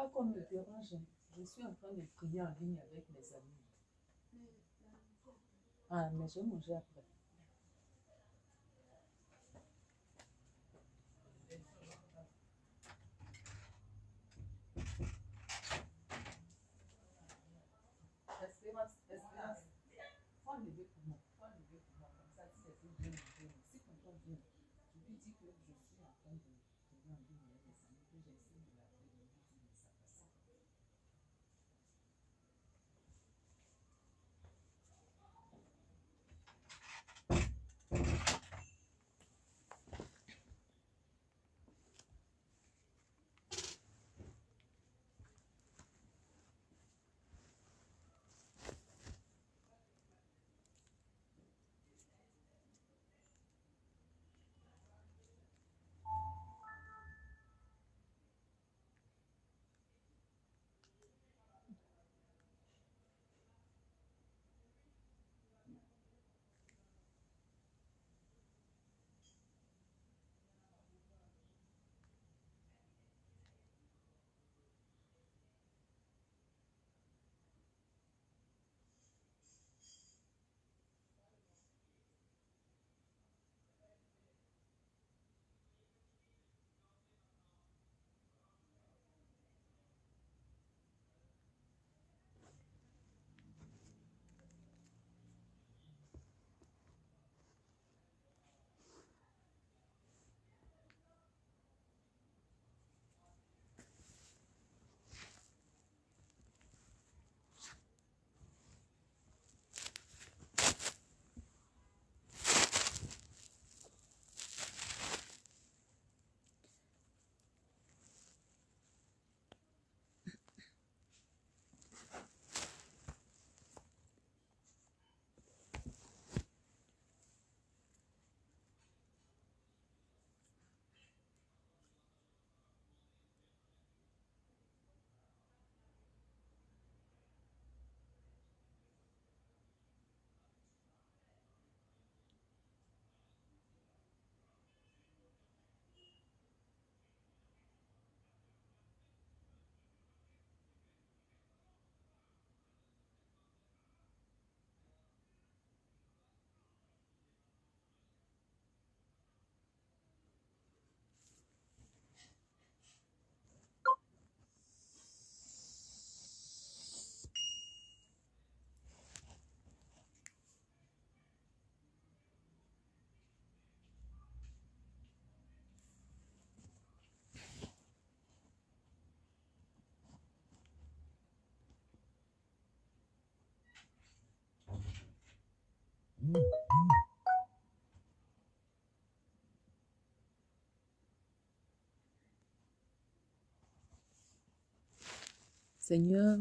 pas qu'on me dérange. Je suis en train de prier en ligne avec mes amis. Ah, mais je vais manger après. Seigneur,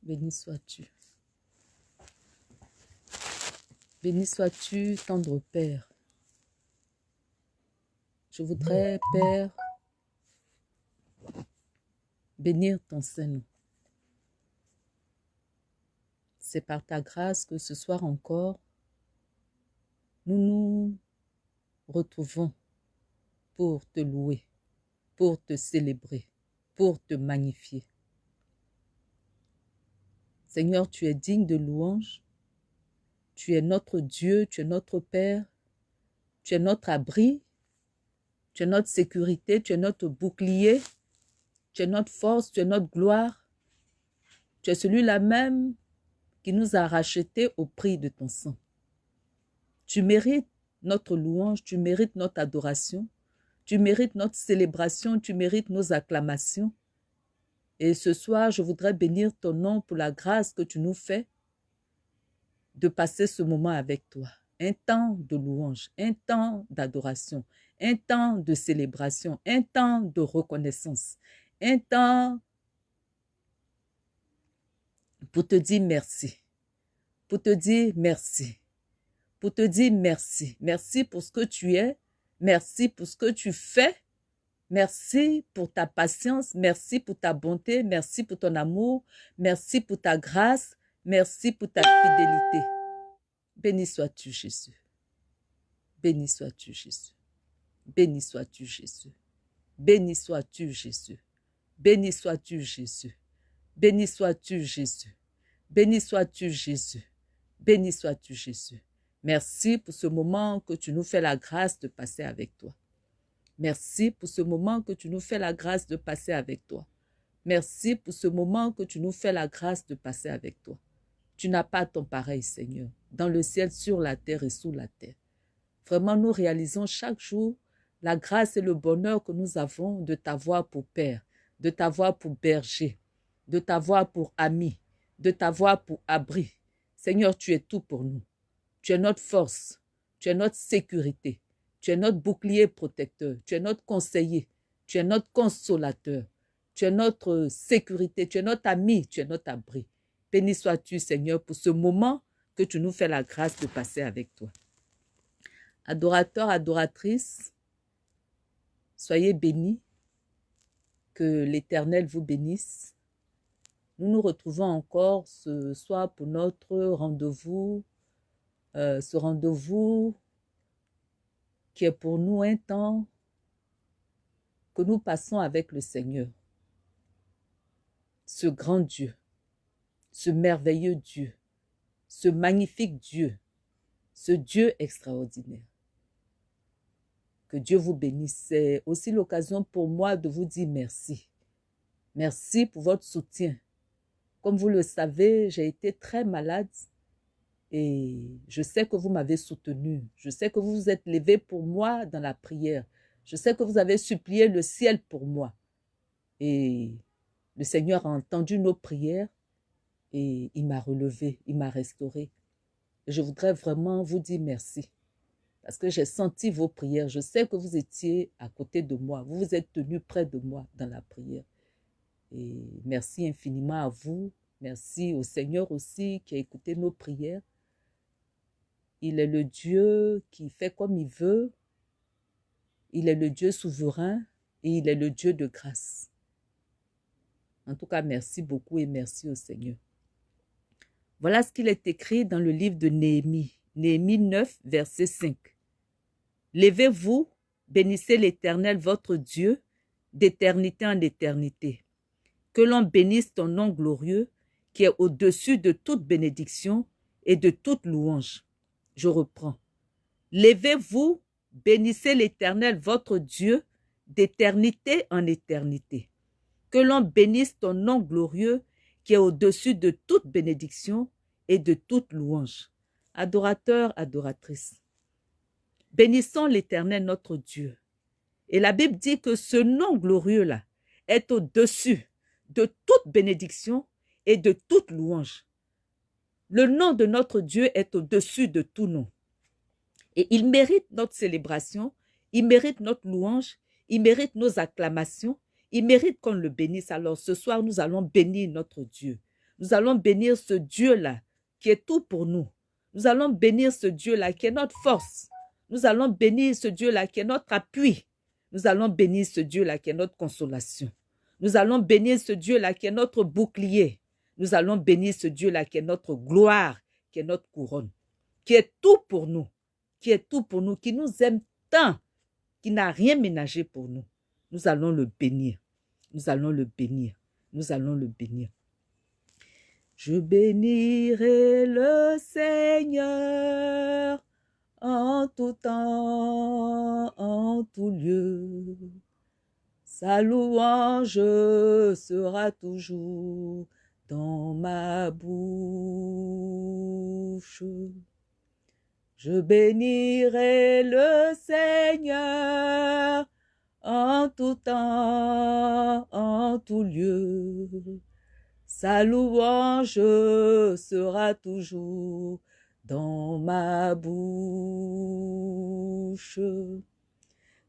béni sois-tu. Béni sois-tu, tendre Père. Je voudrais, Père, bénir ton Saint-Nom. C'est par ta grâce que ce soir encore, nous nous retrouvons pour te louer, pour te célébrer, pour te magnifier. Seigneur, tu es digne de louange. Tu es notre Dieu, tu es notre Père, tu es notre abri, tu es notre sécurité, tu es notre bouclier, tu es notre force, tu es notre gloire. Tu es celui-là même qui nous a rachetés au prix de ton sang. Tu mérites notre louange, tu mérites notre adoration, tu mérites notre célébration, tu mérites nos acclamations. Et ce soir, je voudrais bénir ton nom pour la grâce que tu nous fais de passer ce moment avec toi. Un temps de louange, un temps d'adoration, un temps de célébration, un temps de reconnaissance, un temps pour te dire merci, pour te dire merci, pour te dire merci. Merci pour ce que tu es, merci pour ce que tu fais, merci pour ta patience, merci pour ta bonté, merci pour ton amour, merci pour ta grâce, merci pour ta fidélité. Béni sois-tu, Jésus. Béni sois-tu, Jésus. Béni sois-tu, Jésus. Béni sois-tu, Jésus. Béni sois-tu, Jésus. Béni sois-tu, Jésus. Béni sois-tu, Jésus. Béni sois-tu, Jésus. Merci pour ce moment que tu nous fais la grâce de passer avec toi. Merci pour ce moment que tu nous fais la grâce de passer avec toi. Merci pour ce moment que tu nous fais la grâce de passer avec toi. Tu n'as pas ton pareil, Seigneur, dans le ciel, sur la terre et sous la terre. Vraiment, nous réalisons chaque jour la grâce et le bonheur que nous avons de t'avoir pour Père, de t'avoir pour berger, de t'avoir pour ami, de t'avoir pour abri. Seigneur, tu es tout pour nous. Tu es notre force, tu es notre sécurité, tu es notre bouclier protecteur, tu es notre conseiller, tu es notre consolateur, tu es notre sécurité, tu es notre ami, tu es notre abri. Béni sois-tu, Seigneur, pour ce moment que tu nous fais la grâce de passer avec toi. Adorateurs, adoratrices, soyez bénis, que l'Éternel vous bénisse. Nous nous retrouvons encore ce soir pour notre rendez-vous, euh, ce rendez-vous qui est pour nous un temps que nous passons avec le Seigneur. Ce grand Dieu, ce merveilleux Dieu, ce magnifique Dieu, ce Dieu extraordinaire. Que Dieu vous bénisse. C'est aussi l'occasion pour moi de vous dire merci. Merci pour votre soutien. Comme vous le savez, j'ai été très malade et je sais que vous m'avez soutenu. Je sais que vous vous êtes levé pour moi dans la prière. Je sais que vous avez supplié le ciel pour moi. Et le Seigneur a entendu nos prières et il m'a relevé, il m'a restauré. Je voudrais vraiment vous dire merci. Parce que j'ai senti vos prières. Je sais que vous étiez à côté de moi. Vous vous êtes tenu près de moi dans la prière. Et merci infiniment à vous. Merci au Seigneur aussi qui a écouté nos prières. Il est le Dieu qui fait comme il veut. Il est le Dieu souverain et il est le Dieu de grâce. En tout cas, merci beaucoup et merci au Seigneur. Voilà ce qu'il est écrit dans le livre de Néhémie, Néhémie 9, verset 5. Levez-vous, bénissez l'Éternel votre Dieu, d'éternité en éternité. Que l'on bénisse ton nom glorieux, qui est au-dessus de toute bénédiction et de toute louange. Je reprends. Levez-vous, bénissez l'Éternel votre Dieu d'éternité en éternité. Que l'on bénisse ton nom glorieux qui est au-dessus de toute bénédiction et de toute louange. Adorateurs, adoratrices, bénissons l'Éternel notre Dieu. Et la Bible dit que ce nom glorieux-là est au-dessus de toute bénédiction et de toute louange. Le nom de notre Dieu est au-dessus de tout nom. Et il mérite notre célébration, il mérite notre louange, il mérite nos acclamations, il mérite qu'on le bénisse. Alors ce soir, nous allons bénir notre Dieu. Nous allons bénir ce Dieu-là qui est tout pour nous. Nous allons bénir ce Dieu-là qui est notre force. Nous allons bénir ce Dieu-là qui est notre appui. Nous allons bénir ce Dieu-là qui est notre consolation. Nous allons bénir ce Dieu-là qui est notre bouclier. Nous allons bénir ce Dieu-là qui est notre gloire, qui est notre couronne, qui est tout pour nous, qui est tout pour nous, qui nous aime tant, qui n'a rien ménagé pour nous. Nous allons le bénir. Nous allons le bénir. Nous allons le bénir. Je bénirai le Seigneur en tout temps, en tout lieu. Sa louange sera toujours dans ma bouche. Je bénirai le Seigneur en tout temps, en tout lieu. Sa louange sera toujours dans ma bouche.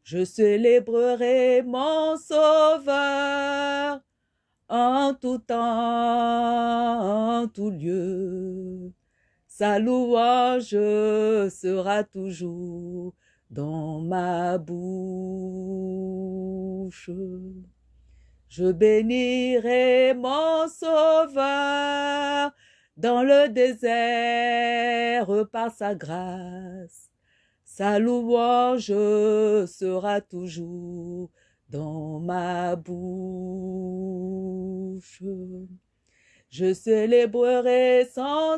Je célébrerai mon Sauveur en tout temps, en tout lieu. Sa louange sera toujours dans ma bouche. Je bénirai mon Sauveur dans le désert par sa grâce. Sa louange sera toujours dans ma bouche. Je célébrerai sans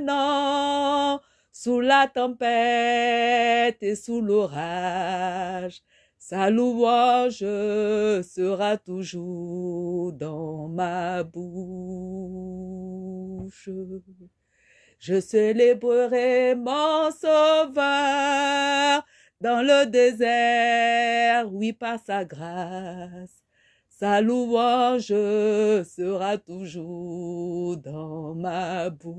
nom sous la tempête et sous l'orage. Sa louange sera toujours dans ma bouche. Je célébrerai mon sauveur dans le désert, oui, par sa grâce. Sa louange sera toujours dans ma bouche.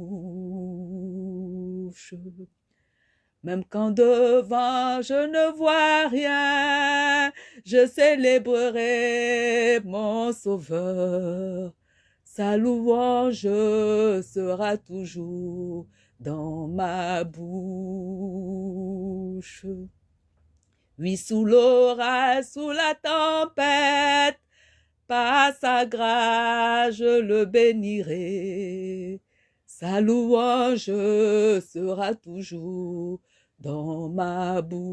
Même quand devant je ne vois rien, je célébrerai mon Sauveur. Sa louange sera toujours dans ma bouche. Oui, sous l'orage, sous la tempête, par sa grâce, je le bénirai. Sa louange sera toujours dans ma bouche.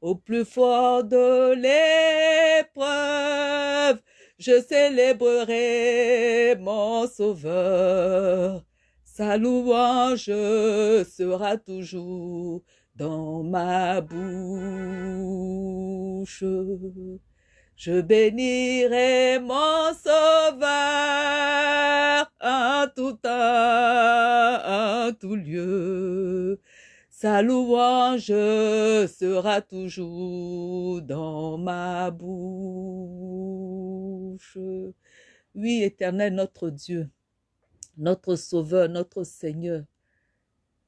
Au plus fort de l'épreuve, je célébrerai mon Sauveur. Sa louange sera toujours dans ma bouche. Je bénirai mon Sauveur en tout temps, en tout lieu. Sa louange sera toujours dans ma bouche. Oui, éternel notre Dieu, notre Sauveur, notre Seigneur,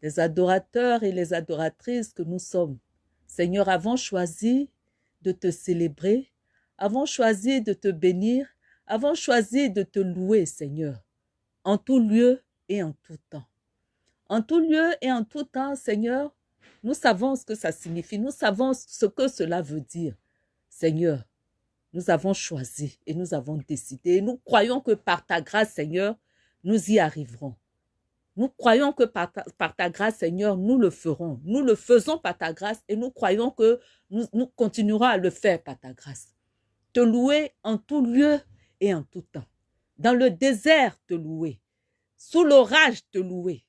les adorateurs et les adoratrices que nous sommes. Seigneur, avons choisi de te célébrer, avons choisi de te bénir, avons choisi de te louer, Seigneur, en tout lieu et en tout temps. En tout lieu et en tout temps, Seigneur, nous savons ce que ça signifie, nous savons ce que cela veut dire. Seigneur, nous avons choisi et nous avons décidé. Et nous croyons que par ta grâce, Seigneur, nous y arriverons. Nous croyons que par ta, grâce, Seigneur, nous le ferons. Nous le faisons par ta grâce et nous croyons que nous, nous continuerons à le faire par ta grâce. Te louer en tout lieu et en tout temps. Dans le désert, te louer. Sous l'orage, te louer.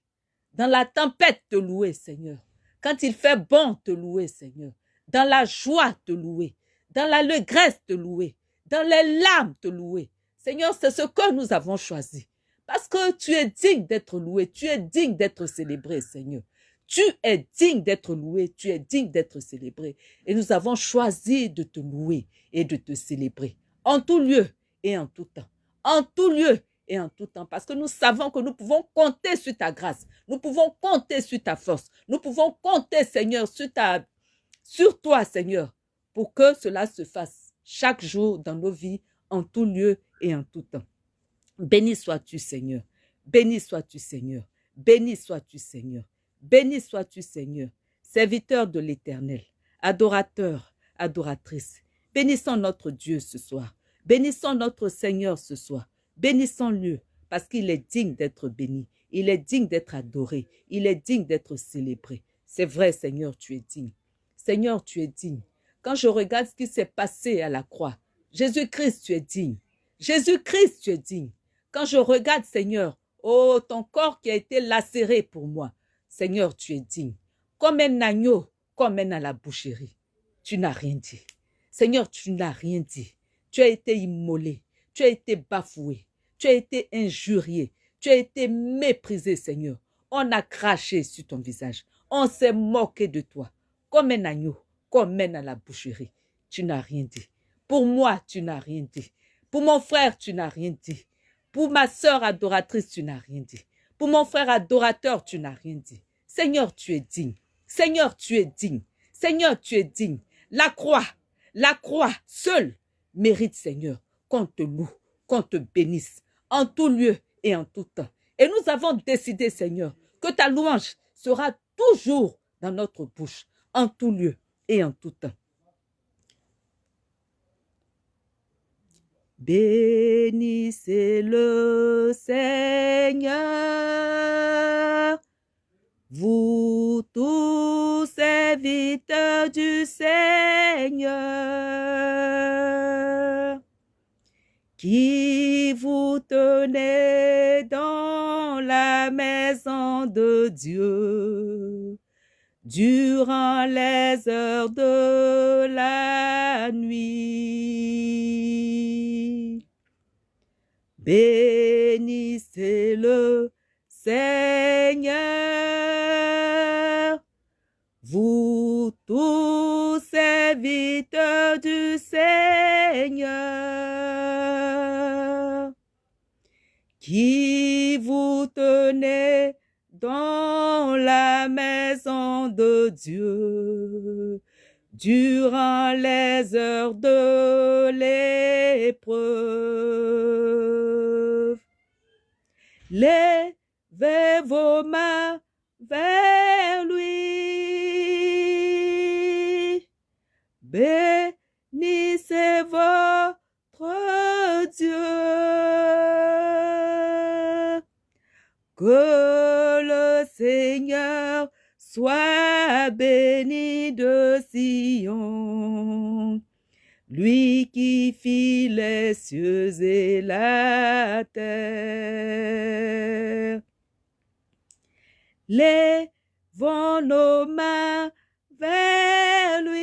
Dans la tempête, te louer, Seigneur. Quand il fait bon, te louer, Seigneur. Dans la joie, te louer. Dans l'allégresse, te louer. Dans les larmes, te louer. Seigneur, c'est ce que nous avons choisi. Parce que tu es digne d'être loué, tu es digne d'être célébré, Seigneur. Tu es digne d'être loué, tu es digne d'être célébré. Et nous avons choisi de te louer et de te célébrer en tout lieu et en tout temps. En tout lieu et en tout temps. Parce que nous savons que nous pouvons compter sur ta grâce. Nous pouvons compter sur ta force. Nous pouvons compter, Seigneur, sur, ta, sur toi, Seigneur, pour que cela se fasse chaque jour dans nos vies, en tout lieu et en tout temps. Béni sois-tu, Seigneur. Béni sois-tu, Seigneur. Béni sois-tu, Seigneur. Béni sois-tu, Seigneur. Serviteur de l'Éternel, adorateur, adoratrice. Bénissons notre Dieu ce soir. Bénissons notre Seigneur ce soir. Bénissons-le parce qu'il est digne d'être béni. Il est digne d'être adoré. Il est digne d'être célébré. C'est vrai, Seigneur, tu es digne. Seigneur, tu es digne. Quand je regarde ce qui s'est passé à la croix, Jésus-Christ, tu es digne. Jésus-Christ, tu es digne. Quand je regarde, Seigneur, oh, ton corps qui a été lacéré pour moi, Seigneur, tu es digne. Comme un agneau, comme un à la boucherie. Tu n'as rien dit. Seigneur, tu n'as rien dit. Tu as été immolé. Tu as été bafoué. Tu as été injurié. Tu as été méprisé, Seigneur. On a craché sur ton visage. On s'est moqué de toi. Comme un agneau, comme un à la boucherie. Tu n'as rien dit. Pour moi, tu n'as rien dit. Pour mon frère, tu n'as rien dit. Pour ma sœur adoratrice, tu n'as rien dit. Pour mon frère adorateur, tu n'as rien dit. Seigneur, tu es digne. Seigneur, tu es digne. Seigneur, tu es digne. La croix, la croix seule mérite, Seigneur, qu'on te loue, qu'on te bénisse en tout lieu et en tout temps. Et nous avons décidé, Seigneur, que ta louange sera toujours dans notre bouche, en tout lieu et en tout temps. Bénissez le Seigneur, vous tous serviteurs du Seigneur, qui vous tenez dans la maison de Dieu durant les heures de la nuit. Bénissez le Seigneur, vous tous serviteurs du Seigneur, qui vous tenez dans la maison de Dieu durant les heures de l'épreuve. Levez vos mains vers lui. Bénissez votre Dieu. Seigneur soit béni de Sion, lui qui fit les cieux et la terre. Lèvons nos mains vers lui.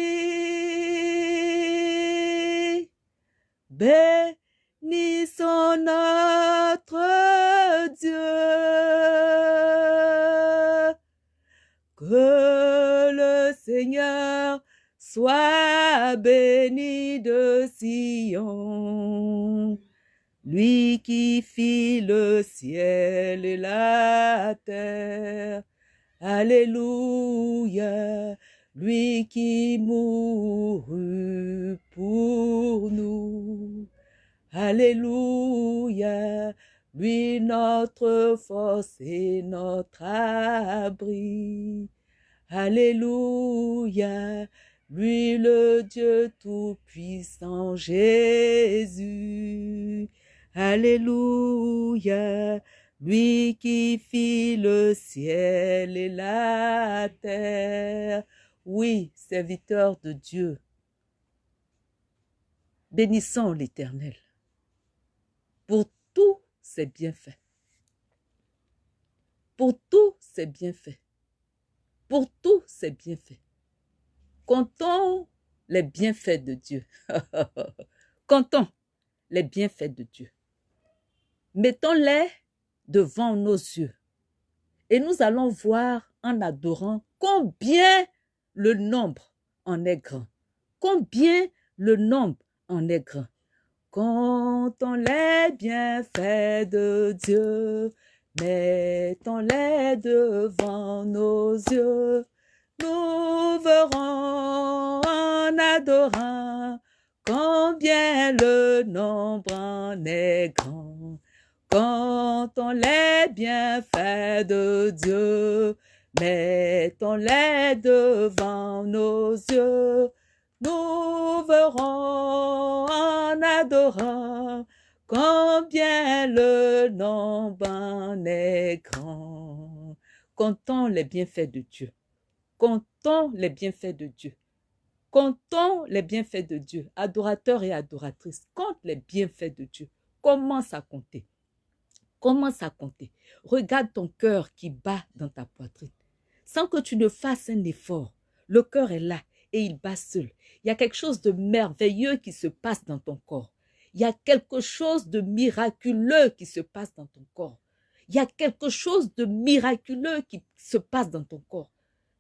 Bénissons notre Dieu. Seigneur soit béni de Sion, lui qui fit le ciel et la terre. Alléluia, lui qui mourut pour nous. Alléluia, lui notre force et notre abri. Alléluia, lui le Dieu tout-puissant Jésus. Alléluia, lui qui fit le ciel et la terre. Oui, serviteur de Dieu, bénissons l'Éternel pour tous ses bienfaits. Pour tous ses bienfaits. Pour tous ses bienfaits. Comptons les bienfaits de Dieu. Comptons les bienfaits de Dieu. Mettons-les devant nos yeux. Et nous allons voir en adorant combien le nombre en est grand. Combien le nombre en est grand. Comptons les bienfaits de Dieu, mettons-les devant nos yeux. Nous verrons en adorant combien le nombre en est grand. Comptons les bienfaits de Dieu, mettons-les devant nos yeux. Nous verrons en adorant combien le nombre en est grand. Comptons les bienfaits de Dieu. Comptons les bienfaits de Dieu. Comptons les bienfaits de Dieu. Adorateurs et adoratrices, compte les bienfaits de Dieu. Commence à compter. Commence à compter. Regarde ton cœur qui bat dans ta poitrine. Sans que tu ne fasses un effort. Le cœur est là et il bat seul. Il y a quelque chose de merveilleux qui se passe dans ton corps. Il y a quelque chose de miraculeux qui se passe dans ton corps. Il y a quelque chose de miraculeux qui se passe dans ton corps.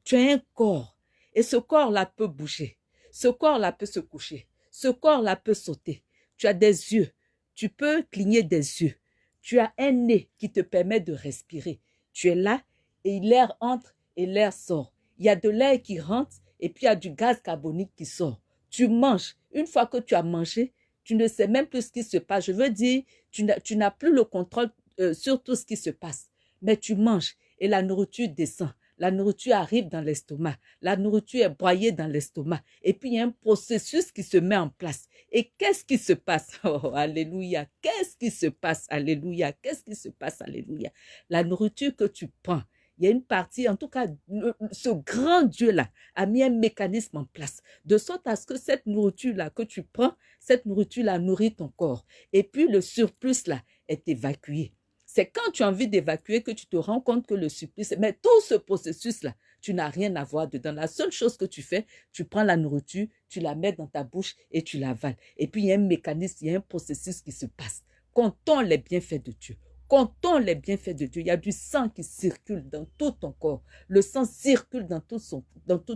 Tu as un corps et ce corps-là peut bouger. Ce corps-là peut se coucher. Ce corps-là peut sauter. Tu as des yeux. Tu peux cligner des yeux. Tu as un nez qui te permet de respirer. Tu es là et l'air entre et l'air sort. Il y a de l'air qui rentre et puis il y a du gaz carbonique qui sort. Tu manges. Une fois que tu as mangé, tu ne sais même plus ce qui se passe. Je veux dire, tu n'as plus le contrôle euh, sur tout ce qui se passe. Mais tu manges et la nourriture descend. La nourriture arrive dans l'estomac. La nourriture est broyée dans l'estomac. Et puis, il y a un processus qui se met en place. Et qu'est-ce qui se passe? Oh, alléluia. Qu'est-ce qui se passe? Alléluia. Qu'est-ce qui se passe? Alléluia. La nourriture que tu prends, il y a une partie, en tout cas, ce grand Dieu-là a mis un mécanisme en place, de sorte à ce que cette nourriture-là que tu prends, cette nourriture-là nourrit ton corps. Et puis le surplus-là est évacué. C'est quand tu as envie d'évacuer que tu te rends compte que le surplus, mais tout ce processus-là, tu n'as rien à voir dedans. La seule chose que tu fais, tu prends la nourriture, tu la mets dans ta bouche et tu l'avales. Et puis il y a un mécanisme, il y a un processus qui se passe. Comptons les bienfaits de Dieu. Comptons les bienfaits de Dieu. Il y a du sang qui circule dans tout ton corps. Le sang circule dans tout,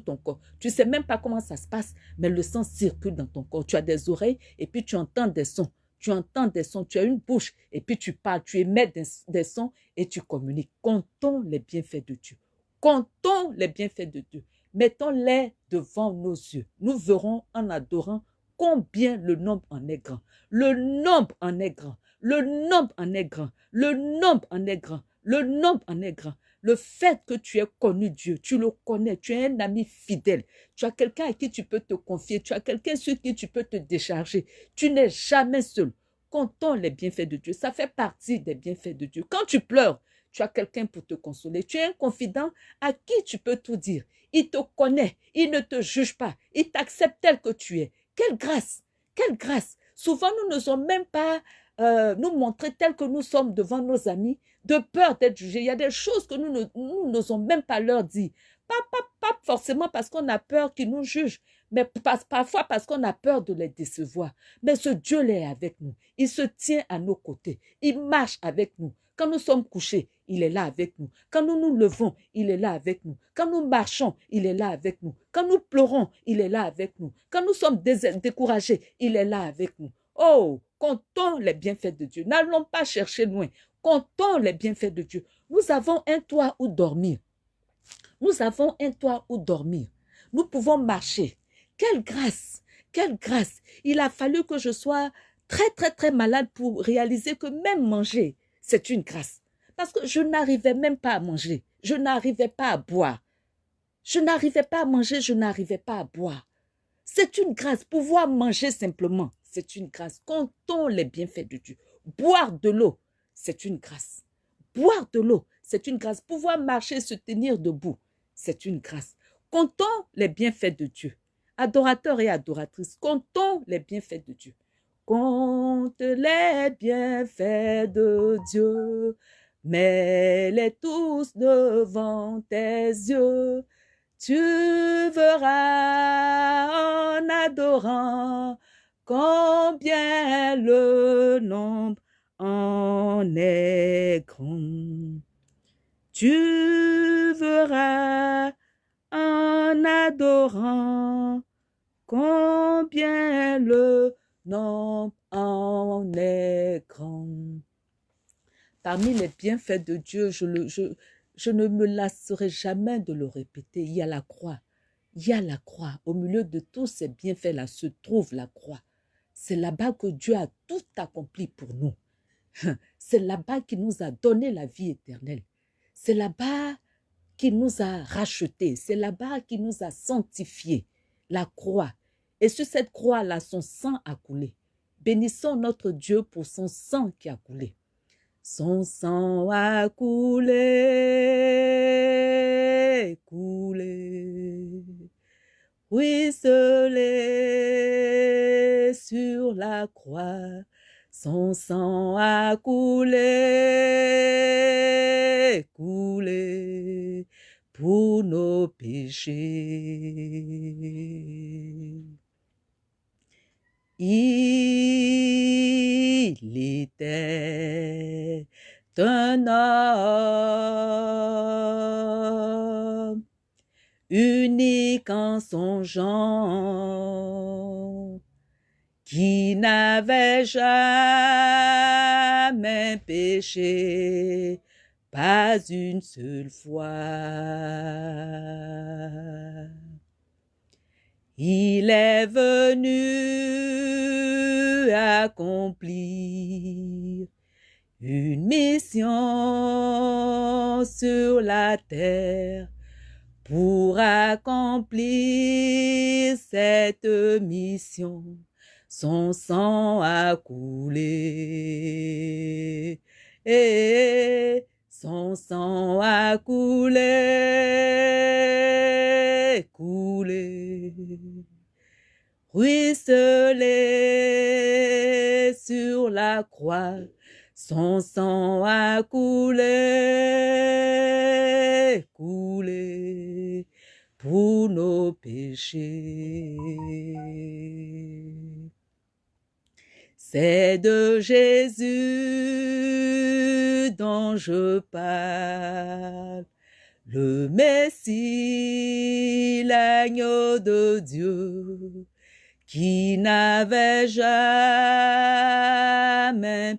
ton corps. Tu ne sais même pas comment ça se passe, mais le sang circule dans ton corps. Tu as des oreilles et puis tu entends des sons. Tu entends des sons, tu as une bouche et puis tu parles, tu émets des, des sons et tu communiques. Comptons les bienfaits de Dieu. Comptons les bienfaits de Dieu. Mettons-les devant nos yeux. Nous verrons en adorant combien le nombre en est grand. Le nombre en est grand. Le nombre en est grand. Le nombre en est grand. Le nombre en est grand. Le fait que tu aies connu Dieu, tu le connais, tu es un ami fidèle, tu as quelqu'un à qui tu peux te confier, tu as quelqu'un sur qui tu peux te décharger. Tu n'es jamais seul. Comptons les bienfaits de Dieu. Ça fait partie des bienfaits de Dieu. Quand tu pleures, tu as quelqu'un pour te consoler. Tu es un confident à qui tu peux tout dire. Il te connaît, il ne te juge pas, il t'accepte tel que tu es. Quelle grâce, quelle grâce. Souvent, nous ne sommes même pas euh, nous montrer tel que nous sommes devant nos amis, de peur d'être jugés. Il y a des choses que nous n'osons même pas leur dire. Pas, pas, pas forcément parce qu'on a peur qu'ils nous jugent, mais parfois parce qu'on a peur de les décevoir. Mais ce Dieu est avec nous. Il se tient à nos côtés. Il marche avec nous. Quand nous sommes couchés, il est là avec nous. Quand nous nous levons, il est là avec nous. Quand nous marchons, il est là avec nous. Quand nous pleurons, il est là avec nous. Quand nous sommes découragés, il est là avec nous. Oh, comptons les bienfaits de Dieu. N'allons pas chercher loin. Comptons les bienfaits de Dieu. Nous avons un toit où dormir. Nous avons un toit où dormir. Nous pouvons marcher. Quelle grâce, quelle grâce. Il a fallu que je sois très, très, très malade pour réaliser que même manger, c'est une grâce. Parce que je n'arrivais même pas à manger. Je n'arrivais pas à boire. Je n'arrivais pas à manger, je n'arrivais pas à boire. C'est une grâce. Pouvoir manger simplement, c'est une grâce. Comptons les bienfaits de Dieu. Boire de l'eau, c'est une grâce. Boire de l'eau, c'est une grâce. Pouvoir marcher, se tenir debout, c'est une grâce. Comptons les bienfaits de Dieu. Adorateurs et adoratrices, comptons les bienfaits de Dieu. Compte les bienfaits de Dieu, mets-les tous devant tes yeux. Tu verras en adorant combien le nombre en est grand. Tu verras en adorant combien le non en est grand. Parmi les bienfaits de Dieu, je, je ne me lasserai jamais de le répéter. Il y a la croix. Il y a la croix. Au milieu de tous ces bienfaits-là se trouve la croix. C'est là-bas que Dieu a tout accompli pour nous. C'est là-bas qu'il nous a donné la vie éternelle. C'est là-bas qu'il nous a rachetés. C'est là-bas qu'il nous a sanctifiés. La croix. Et sur cette croix-là, son sang a coulé. Bénissons notre Dieu pour son sang qui a coulé. Son sang a coulé, coulé, ruisselé sur la croix. Son sang a coulé, coulé pour nos péchés. Il était un homme unique en son genre qui n'avait jamais péché, pas une seule fois. Il est venu accomplir une mission sur la terre pour accomplir cette mission. Son sang a coulé. Et son sang a coulé, coulé, ruisselé sur la croix. Son sang a coulé, coulé. Pour nos péchés. C'est de Jésus dont je parle, le Messie, l'agneau de Dieu, qui n'avait jamais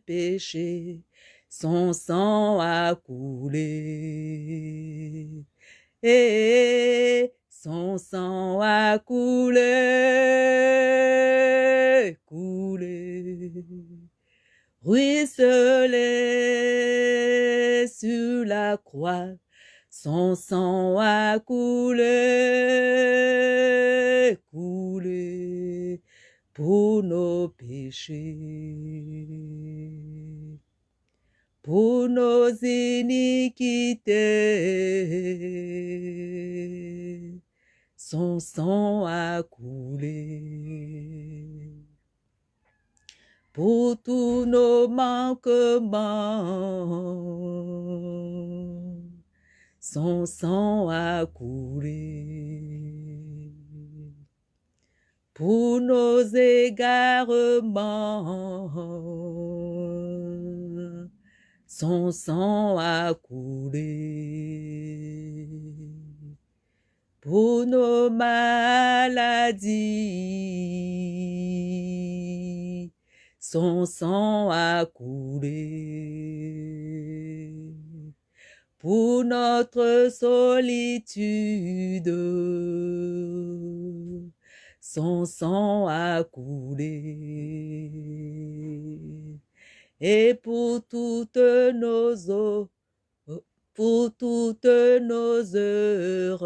péché, son sang a coulé. Son sang a coulé, coulé, ruisselé sur la croix. Son sang a coulé, coulé pour nos péchés pour nos iniquités. Son sang a coulé pour tous nos manquements. Son sang a coulé pour nos égarements son sang a coulé pour nos maladies. Son sang a coulé pour notre solitude. Son sang a coulé et pour toutes nos pour toutes nos erreurs.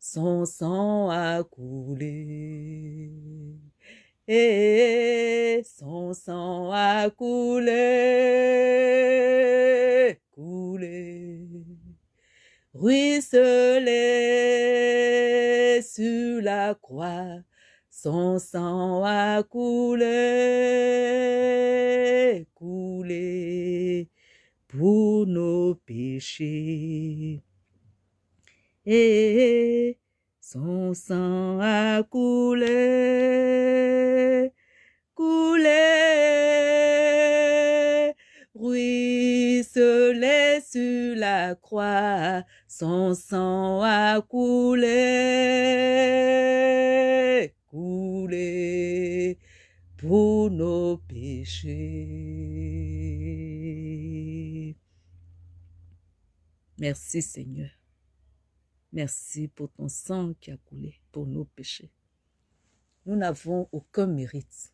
Son sang a coulé. Et son sang a coulé, coulé, ruisselé sur la croix son sang a coulé, coulé pour nos péchés. Et son sang a coulé, coulé, ruisselé sur la croix. Son sang a coulé, coulé pour nos péchés. Merci Seigneur. Merci pour ton sang qui a coulé pour nos péchés. Nous n'avons aucun mérite.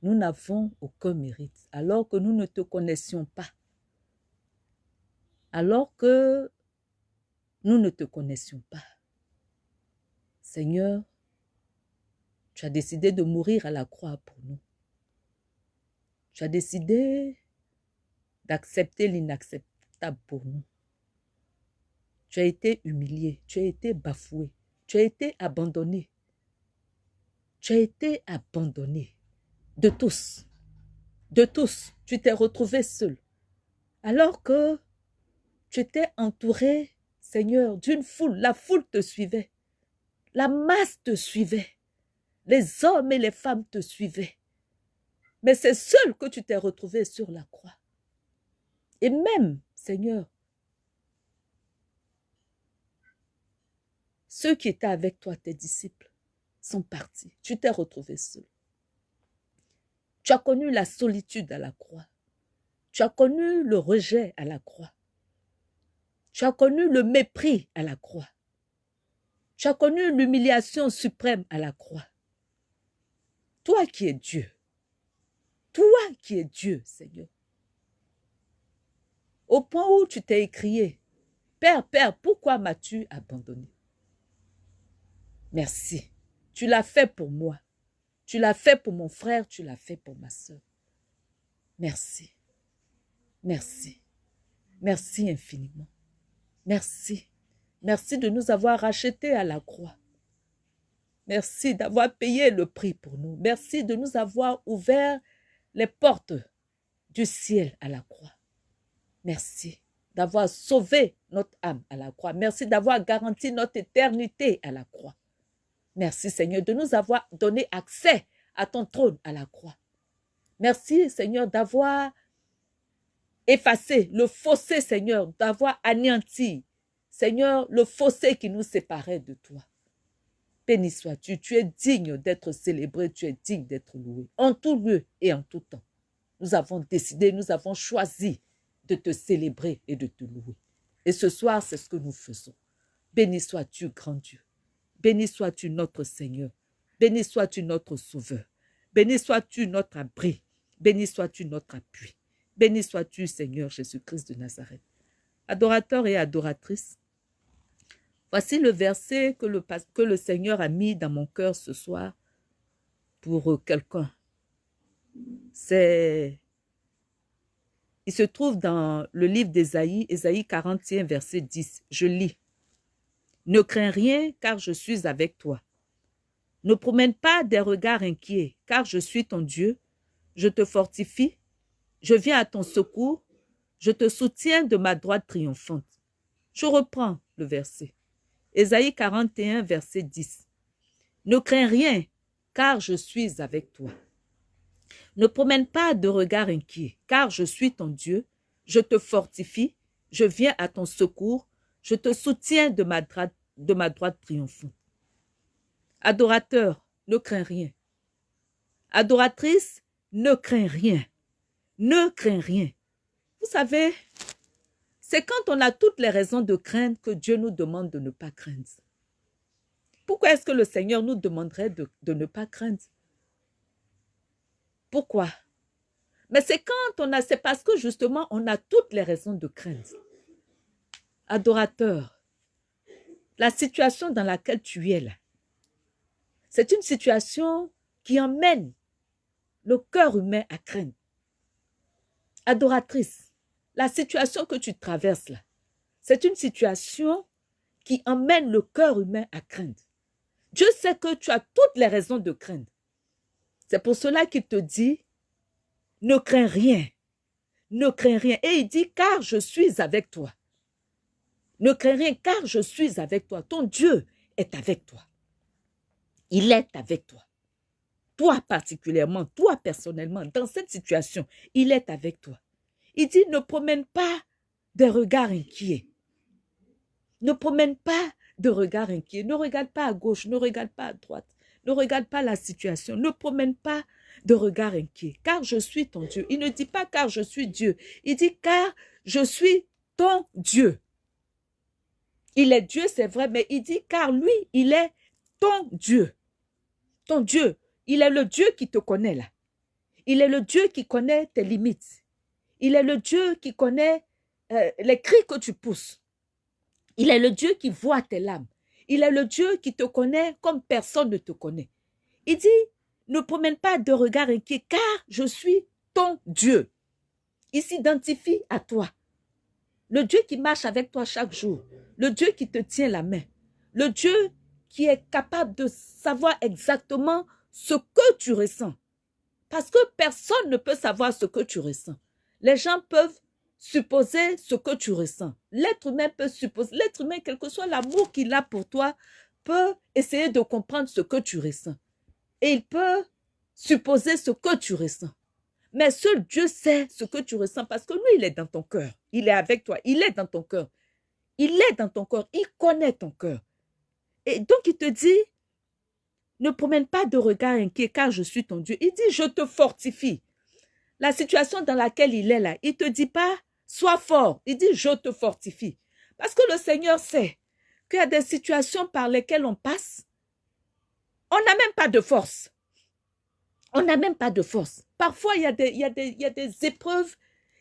Nous n'avons aucun mérite. Alors que nous ne te connaissions pas. Alors que nous ne te connaissions pas. Seigneur, tu as décidé de mourir à la croix pour nous. Tu as décidé d'accepter l'inacceptable pour nous. Tu as été humilié, tu as été bafoué, tu as été abandonné. Tu as été abandonné de tous. De tous. Tu t'es retrouvé seul. Alors que tu étais entouré, Seigneur, d'une foule. La foule te suivait. La masse te suivait. Les hommes et les femmes te suivaient. Mais c'est seul que tu t'es retrouvé sur la croix. Et même, Seigneur, ceux qui étaient avec toi, tes disciples, sont partis. Tu t'es retrouvé seul. Tu as connu la solitude à la croix. Tu as connu le rejet à la croix. Tu as connu le mépris à la croix. Tu as connu l'humiliation suprême à la croix. Toi qui es Dieu. Toi qui es Dieu, Seigneur. Au point où tu t'es écrié, Père, Père, pourquoi m'as-tu abandonné? Merci. Tu l'as fait pour moi. Tu l'as fait pour mon frère, tu l'as fait pour ma soeur. Merci. Merci. Merci infiniment. Merci. Merci de nous avoir rachetés à la croix. Merci d'avoir payé le prix pour nous. Merci de nous avoir ouvert les portes du ciel à la croix. Merci d'avoir sauvé notre âme à la croix. Merci d'avoir garanti notre éternité à la croix. Merci Seigneur de nous avoir donné accès à ton trône à la croix. Merci Seigneur d'avoir effacé le fossé Seigneur, d'avoir anéanti Seigneur le fossé qui nous séparait de toi. Béni sois-tu, tu es digne d'être célébré, tu es digne d'être loué, en tout lieu et en tout temps. Nous avons décidé, nous avons choisi de te célébrer et de te louer. Et ce soir, c'est ce que nous faisons. Béni sois-tu, grand Dieu. Béni sois-tu, notre Seigneur. Béni sois-tu, notre Sauveur. Béni sois-tu, notre abri. Béni sois-tu, notre appui. Béni sois-tu, Seigneur Jésus-Christ de Nazareth. Adorateurs et adoratrices, voici le verset que le, que le Seigneur a mis dans mon cœur ce soir pour quelqu'un. C'est il se trouve dans le livre d'Ésaïe, Ésaïe 41, verset 10. Je lis. Ne crains rien, car je suis avec toi. Ne promène pas des regards inquiets, car je suis ton Dieu. Je te fortifie, je viens à ton secours, je te soutiens de ma droite triomphante. Je reprends le verset. Ésaïe 41, verset 10. Ne crains rien, car je suis avec toi. Ne promène pas de regard inquiet, car je suis ton Dieu, je te fortifie, je viens à ton secours, je te soutiens de ma droite, triomphante. Adorateur, ne crains rien. Adoratrice, ne crains rien. Ne crains rien. Vous savez, c'est quand on a toutes les raisons de craindre que Dieu nous demande de ne pas craindre. Pourquoi est-ce que le Seigneur nous demanderait de, de ne pas craindre? Pourquoi? Mais c'est quand on a, c'est parce que justement, on a toutes les raisons de craindre. Adorateur, la situation dans laquelle tu es là, c'est une situation qui emmène le cœur humain à craindre. Adoratrice, la situation que tu traverses là, c'est une situation qui emmène le cœur humain à craindre. Dieu sait que tu as toutes les raisons de craindre. C'est pour cela qu'il te dit, ne crains rien, ne crains rien. Et il dit, car je suis avec toi. Ne crains rien, car je suis avec toi. Ton Dieu est avec toi. Il est avec toi. Toi particulièrement, toi personnellement, dans cette situation, il est avec toi. Il dit, ne promène pas des regards inquiets. Ne promène pas de regards inquiets. Ne regarde pas à gauche, ne regarde pas à droite. Ne regarde pas la situation. Ne promène pas de regard inquiet. Car je suis ton Dieu. Il ne dit pas car je suis Dieu. Il dit car je suis ton Dieu. Il est Dieu, c'est vrai, mais il dit car lui, il est ton Dieu. Ton Dieu. Il est le Dieu qui te connaît là. Il est le Dieu qui connaît tes limites. Il est le Dieu qui connaît euh, les cris que tu pousses. Il est le Dieu qui voit tes larmes. Il est le Dieu qui te connaît comme personne ne te connaît. Il dit, ne promène pas de regard inquiet, car je suis ton Dieu. Il s'identifie à toi. Le Dieu qui marche avec toi chaque jour. Le Dieu qui te tient la main. Le Dieu qui est capable de savoir exactement ce que tu ressens. Parce que personne ne peut savoir ce que tu ressens. Les gens peuvent supposer ce que tu ressens. L'être humain peut supposer, l'être humain, quel que soit l'amour qu'il a pour toi, peut essayer de comprendre ce que tu ressens. Et il peut supposer ce que tu ressens. Mais seul Dieu sait ce que tu ressens parce que lui, il est dans ton cœur. Il est avec toi. Il est dans ton cœur. Il est dans ton cœur. Il connaît ton cœur. Et donc, il te dit, ne promène pas de regard inquiet car je suis ton Dieu. Il dit, je te fortifie. La situation dans laquelle il est là, il te dit pas, Sois fort. Il dit, je te fortifie. Parce que le Seigneur sait qu'il y a des situations par lesquelles on passe. On n'a même pas de force. On n'a même pas de force. Parfois, il y, a des, épreuves.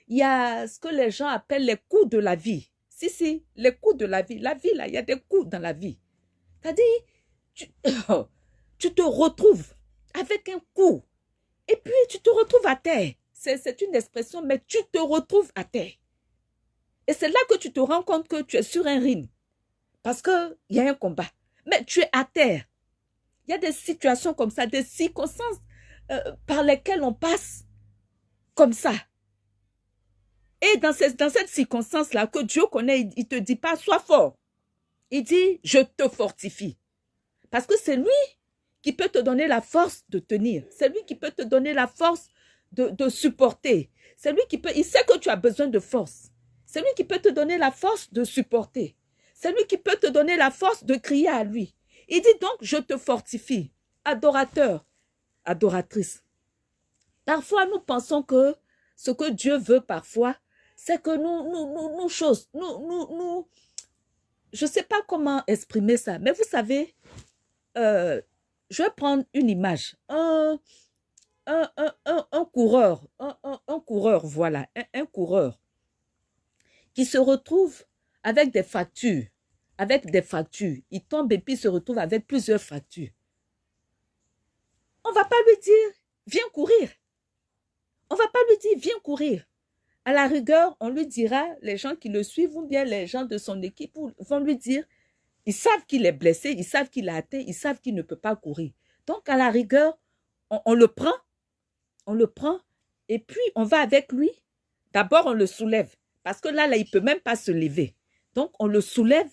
Il y a ce que les gens appellent les coups de la vie. Si, si, les coups de la vie. La vie, là, il y a des coups dans la vie. C'est-à-dire, tu, tu te retrouves avec un coup. Et puis, tu te retrouves à terre. c'est une expression, mais tu te retrouves à terre. Et c'est là que tu te rends compte que tu es sur un ring. Parce qu'il y a un combat. Mais tu es à terre. Il y a des situations comme ça, des circonstances euh, par lesquelles on passe comme ça. Et dans, cette circonstance-là, que Dieu connaît, il ne te dit pas, sois fort. Il dit, je te fortifie. Parce que c'est lui qui peut te donner la force de tenir. C'est lui qui peut te donner la force de, de supporter. C'est lui qui peut, il sait que tu as besoin de force. C'est lui qui peut te donner la force de supporter. C'est lui qui peut te donner la force de crier à lui. Il dit donc, je te fortifie. Adorateur, adoratrice. Parfois, nous pensons que ce que Dieu veut parfois, c'est que nous, nous, nous, nous, choses, nous, nous, nous, je ne sais pas comment exprimer ça, mais vous savez, euh, je vais prendre une image. Un, un, un, un coureur, un, coureur, voilà, un, coureur qui se retrouve avec des fractures, avec des fractures. Il tombe et puis se retrouve avec plusieurs fractures. On va pas lui dire, viens courir. On va pas lui dire, viens courir. À la rigueur, on lui dira, les gens qui le suivent ou bien les gens de son équipe vont lui dire, ils savent qu'il est blessé, ils savent qu'il a atteint, ils savent qu'il ne peut pas courir. Donc, à la rigueur, on, le prend, on le prend, et puis on va avec lui. D'abord, on le soulève. Parce que là, là, il peut même pas se lever. Donc, on le soulève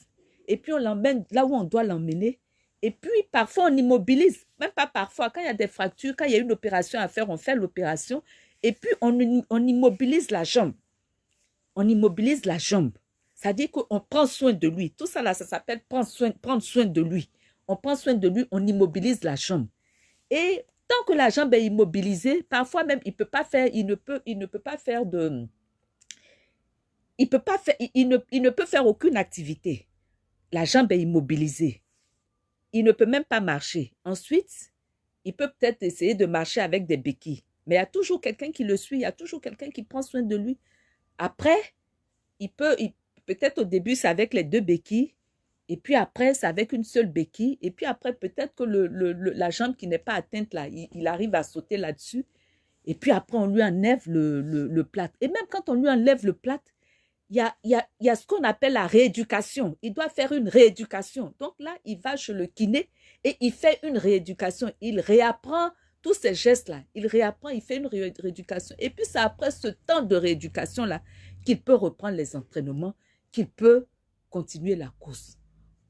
et puis on l'emmène là où on doit l'emmener. Et puis, parfois, on immobilise. Même pas parfois. Quand il y a des fractures, quand il y a une opération à faire, on fait l'opération. Et puis, on, on immobilise la jambe. On immobilise la jambe. C'est-à-dire qu'on prend soin de lui. Tout ça, là, ça s'appelle prendre soin, prendre soin de lui. On prend soin de lui, on immobilise la jambe. Et tant que la jambe est immobilisée, parfois même, il, peut pas faire, il, ne peut, il ne peut pas faire de il, peut pas faire, il, ne, il ne peut faire aucune activité. La jambe est immobilisée. Il ne peut même pas marcher. Ensuite, il peut peut-être essayer de marcher avec des béquilles. Mais il y a toujours quelqu'un qui le suit, il y a toujours quelqu'un qui prend soin de lui. Après, il peut, peut-être au début, c'est avec les deux béquilles, et puis après, c'est avec une seule béquille, et puis après, peut-être que la jambe qui n'est pas atteinte là, il, arrive à sauter là-dessus, et puis après, on lui enlève le, le, plâtre. Et même quand on lui enlève le plâtre, il y a, y, a, y a, ce qu'on appelle la rééducation. Il doit faire une rééducation. Donc là, il va chez le kiné et il fait une rééducation. Il réapprend tous ces gestes-là. Il réapprend, il fait une rééducation. Et puis c'est après ce temps de rééducation-là qu'il peut reprendre les entraînements, qu'il peut continuer la course.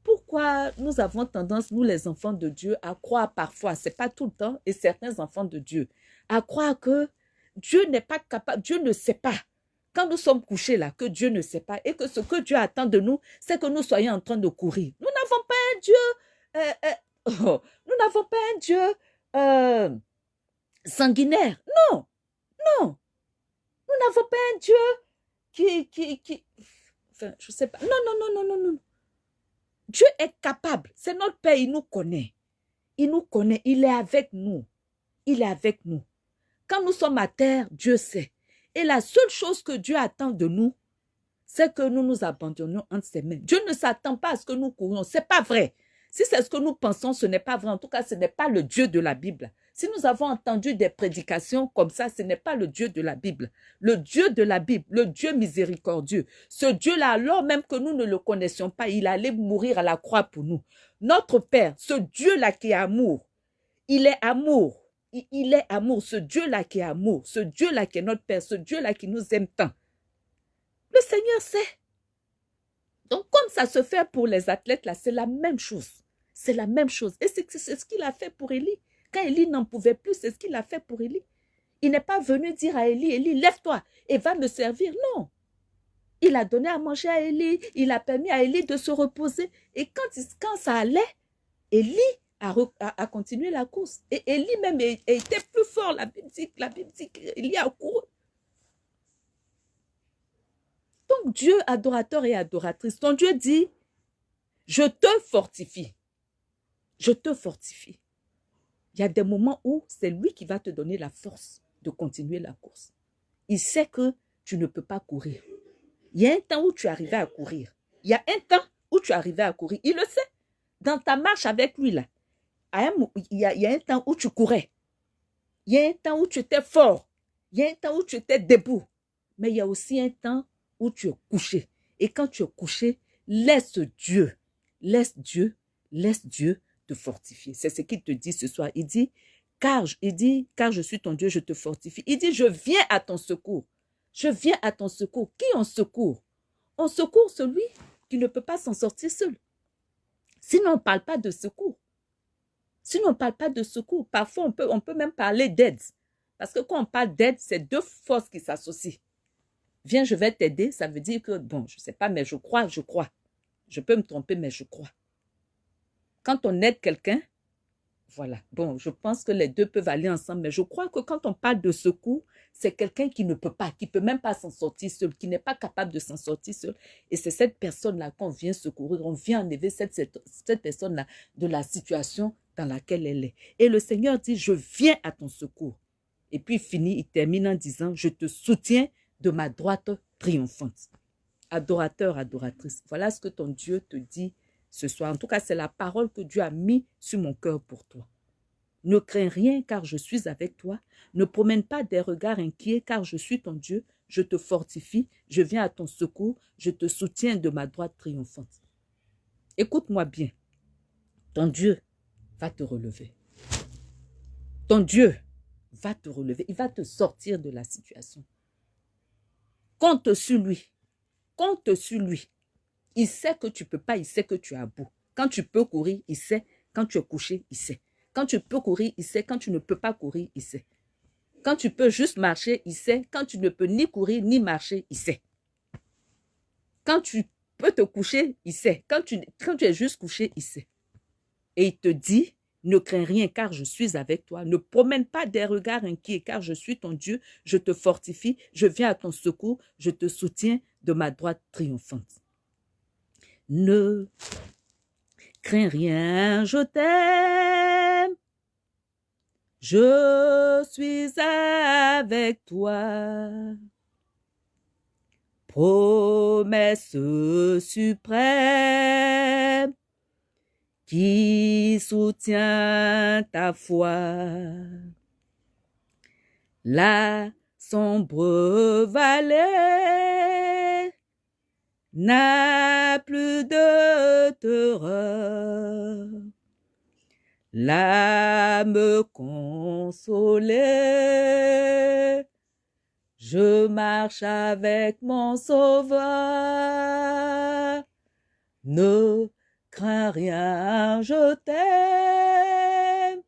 Pourquoi nous avons tendance, nous les enfants de Dieu, à croire parfois, c'est pas tout le temps, et certains enfants de Dieu, à croire que Dieu n'est pas capable, Dieu ne sait pas quand nous sommes couchés là, que Dieu ne sait pas et que ce que Dieu attend de nous, c'est que nous soyons en train de courir. Nous n'avons pas un Dieu, euh, euh, oh, nous n'avons pas un Dieu euh, sanguinaire. Non, non. Nous n'avons pas un Dieu qui, qui, qui, enfin, je sais pas. Non, non, non, non, non, non. Dieu est capable. C'est notre Père, il nous connaît. Il nous connaît, il est avec nous. Il est avec nous. Quand nous sommes à terre, Dieu sait. Et la seule chose que Dieu attend de nous, c'est que nous nous abandonnions entre ses mains. Dieu ne s'attend pas à ce que nous courions. C'est pas vrai. Si c'est ce que nous pensons, ce n'est pas vrai. En tout cas, ce n'est pas le Dieu de la Bible. Si nous avons entendu des prédications comme ça, ce n'est pas le Dieu de la Bible. Le Dieu de la Bible, le Dieu miséricordieux. Ce Dieu-là, alors même que nous ne le connaissions pas, il allait mourir à la croix pour nous. Notre Père, ce Dieu-là qui est amour, il est amour il est amour, ce Dieu-là qui est amour, ce Dieu-là qui est notre Père, ce Dieu-là qui nous aime tant. Le Seigneur sait. Donc, comme ça se fait pour les athlètes, là, c'est la même chose. C'est la même chose. Et c'est ce qu'il a fait pour Élie. Quand Élie n'en pouvait plus, c'est ce qu'il a fait pour Élie. Il n'est pas venu dire à Élie, Élie, lève-toi et va me servir. Non. Il a donné à manger à Élie. Il a permis à Élie de se reposer. Et quand, quand ça allait, Élie à, continuer la course. Et Élie même était plus fort. La Bible dit, la Bible dit qu'il y a couru. Donc Dieu, adorateur et adoratrice, ton Dieu dit, je te fortifie. Je te fortifie. Il y a des moments où c'est lui qui va te donner la force de continuer la course. Il sait que tu ne peux pas courir. Il y a un temps où tu arrivais à courir. Il y a un temps où tu arrivais à courir. Il le sait. Dans ta marche avec lui, là, il y, a, un temps où tu courais. Il y a un temps où tu étais fort. Il y a un temps où tu étais debout, mais il y a aussi un temps où tu es couché. Et quand tu es couché, laisse Dieu, laisse Dieu, laisse Dieu te fortifier. C'est ce qu'il te dit ce soir. Il dit, car, il dit, car je suis ton Dieu, je te fortifie. Il dit, je viens à ton secours. Je viens à ton secours. Qui en secours? On secourt celui qui ne peut pas s'en sortir seul. Sinon, on ne parle pas de secours. Sinon, on ne parle pas de secours. Parfois, on peut, même parler d'aide. Parce que quand on parle d'aide, c'est deux forces qui s'associent. Viens, je vais t'aider, ça veut dire que, bon, je ne sais pas, mais je crois, je crois. Je peux me tromper, mais je crois. Quand on aide quelqu'un, voilà. Bon, je pense que les deux peuvent aller ensemble, mais je crois que quand on parle de secours, c'est quelqu'un qui ne peut pas, qui ne peut même pas s'en sortir seul, qui n'est pas capable de s'en sortir seul. Et c'est cette personne-là qu'on vient secourir, on vient enlever cette personne-là de la situation dans laquelle elle est. Et le Seigneur dit, je viens à ton secours. Et puis il finit, il termine en disant, je te soutiens de ma droite triomphante. Adorateur, adoratrice, voilà ce que ton Dieu te dit ce soir. En tout cas, c'est la parole que Dieu a mis sur mon cœur pour toi. Ne crains rien car je suis avec toi. Ne promène pas des regards inquiets car je suis ton Dieu. Je te fortifie, je viens à ton secours, je te soutiens de ma droite triomphante. Écoute-moi bien. Ton Dieu va te relever. Ton Dieu va te relever. Il va te sortir de la situation. Compte sur lui. Compte sur lui. Il sait que tu ne peux pas, il sait que tu à bout. Quand tu peux courir, il sait. Quand tu es couché, il sait. Quand tu peux courir, il sait. Quand tu ne peux pas courir, il sait. Quand tu peux juste marcher, il sait. Quand tu ne peux ni courir ni marcher, il sait. Quand tu peux te coucher, il sait. Quand tu, quand tu es juste couché, il sait. Et il te dit, ne crains rien car je suis avec toi. Ne promène pas des regards inquiets car je suis ton Dieu. Je te fortifie. Je viens à ton secours. Je te soutiens de ma droite triomphante. Ne crains rien, je t'aime. Je suis avec toi. Promesse suprême qui soutient ta foi. La sombre vallée n'a plus de terreur. L'âme consolée, je marche avec mon sauveur. Ne rien, je t'aime.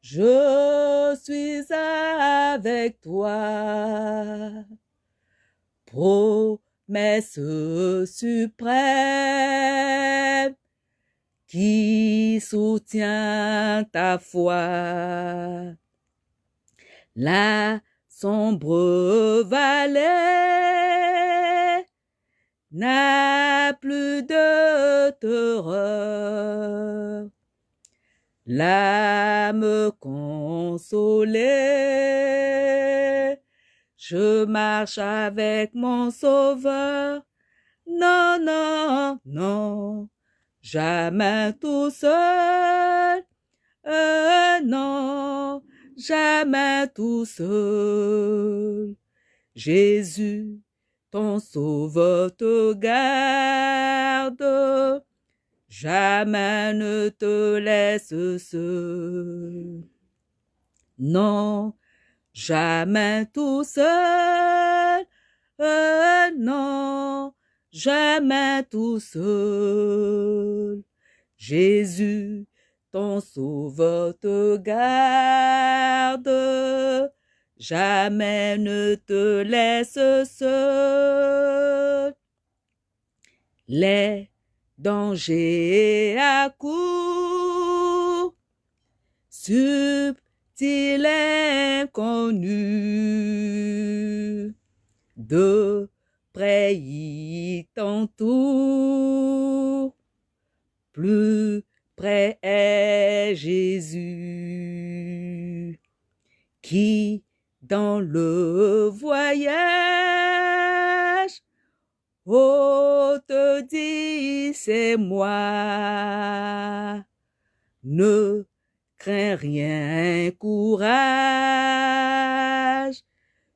Je suis avec toi ce suprême qui soutient ta foi. La sombre vallée plus de terreur. L'âme consolée je marche avec mon sauveur. Non, non, non, jamais tout seul. Euh, non, jamais tout seul. Jésus, ton sauveur te garde. Jamais ne te laisse seul. Non, jamais tout seul, euh, non, jamais tout seul. Jésus, ton sauveur te garde, jamais ne te laisse seul. Les dangers à court, il inconnu. De près il t'entoure, plus près est Jésus, qui dans le voyage, oh te dit c'est moi, ne crains rien, courage,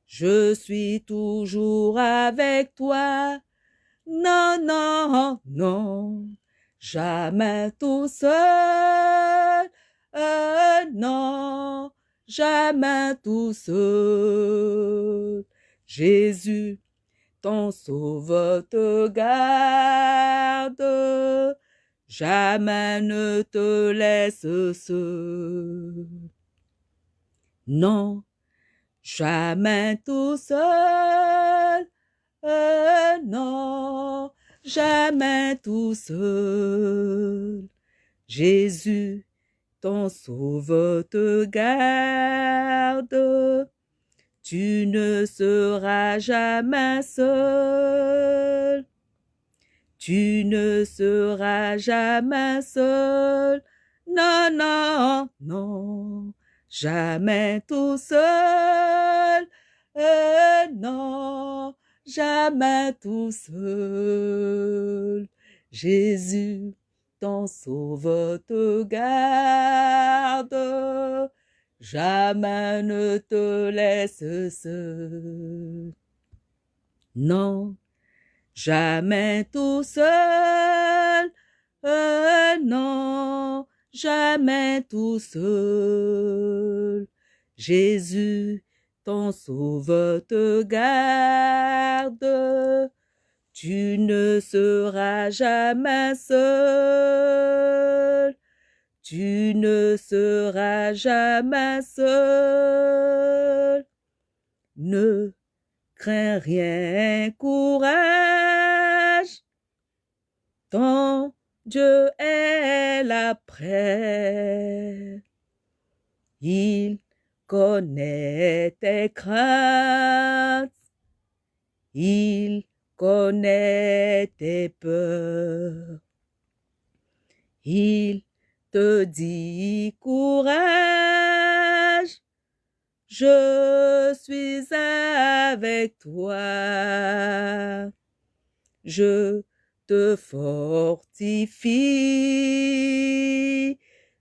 je suis toujours avec toi. Non, non, non, jamais tout seul. Euh, non, jamais tout seul. Jésus, ton sauveur te garde, jamais ne te laisse seul. Non, jamais tout seul, euh, non, jamais tout seul. Jésus, ton sauveur te garde, tu ne seras jamais seul. Tu ne seras jamais seul. Non, non, non, jamais tout seul. Euh, non, jamais tout seul. Jésus, ton sauveur te garde, jamais ne te laisse seul. Non, jamais tout seul, euh, non, jamais tout seul. Jésus, ton sauveur te garde, tu ne seras jamais seul. Tu ne seras jamais seul. Ne crains rien, courage. Ton Dieu est là près. Il connaît tes craintes. Il connaît tes peurs. Il te dit courage, je suis avec toi. Je te fortifie,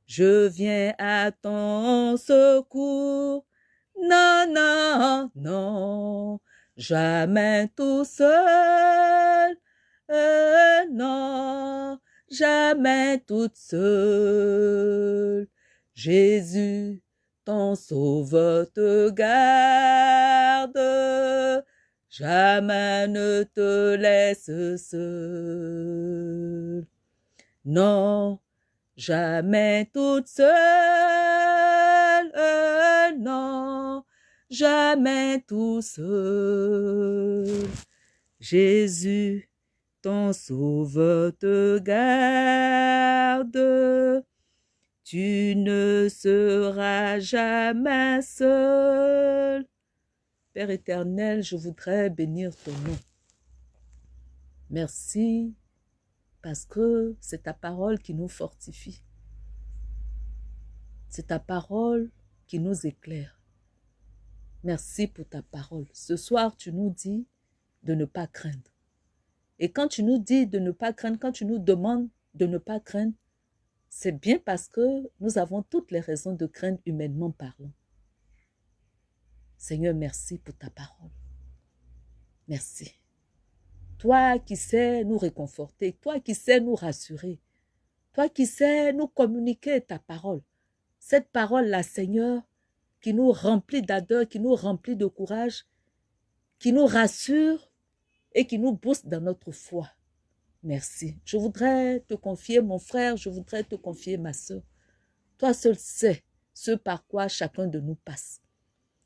je viens à ton secours. Non, non, non, jamais tout seul. Euh, non, jamais toute seule. Jésus, ton sauveur te garde, jamais ne te laisse seul. Non, jamais toute seule, non, jamais tout seul. Jésus, ton sauveur te garde, tu ne seras jamais seul. Père éternel, je voudrais bénir ton nom. Merci parce que c'est ta parole qui nous fortifie. C'est ta parole qui nous éclaire. Merci pour ta parole. Ce soir, tu nous dis de ne pas craindre. Et quand tu nous dis de ne pas craindre, quand tu nous demandes de ne pas craindre, c'est bien parce que nous avons toutes les raisons de craindre humainement parlant. Seigneur, merci pour ta parole. Merci. Toi qui sais nous réconforter, toi qui sais nous rassurer, toi qui sais nous communiquer ta parole. Cette parole-là, Seigneur, qui nous remplit d'ardeur, qui nous remplit de courage, qui nous rassure et qui nous booste dans notre foi. Merci. Je voudrais te confier mon frère, je voudrais te confier ma soeur. Toi seul sais ce par quoi chacun de nous passe.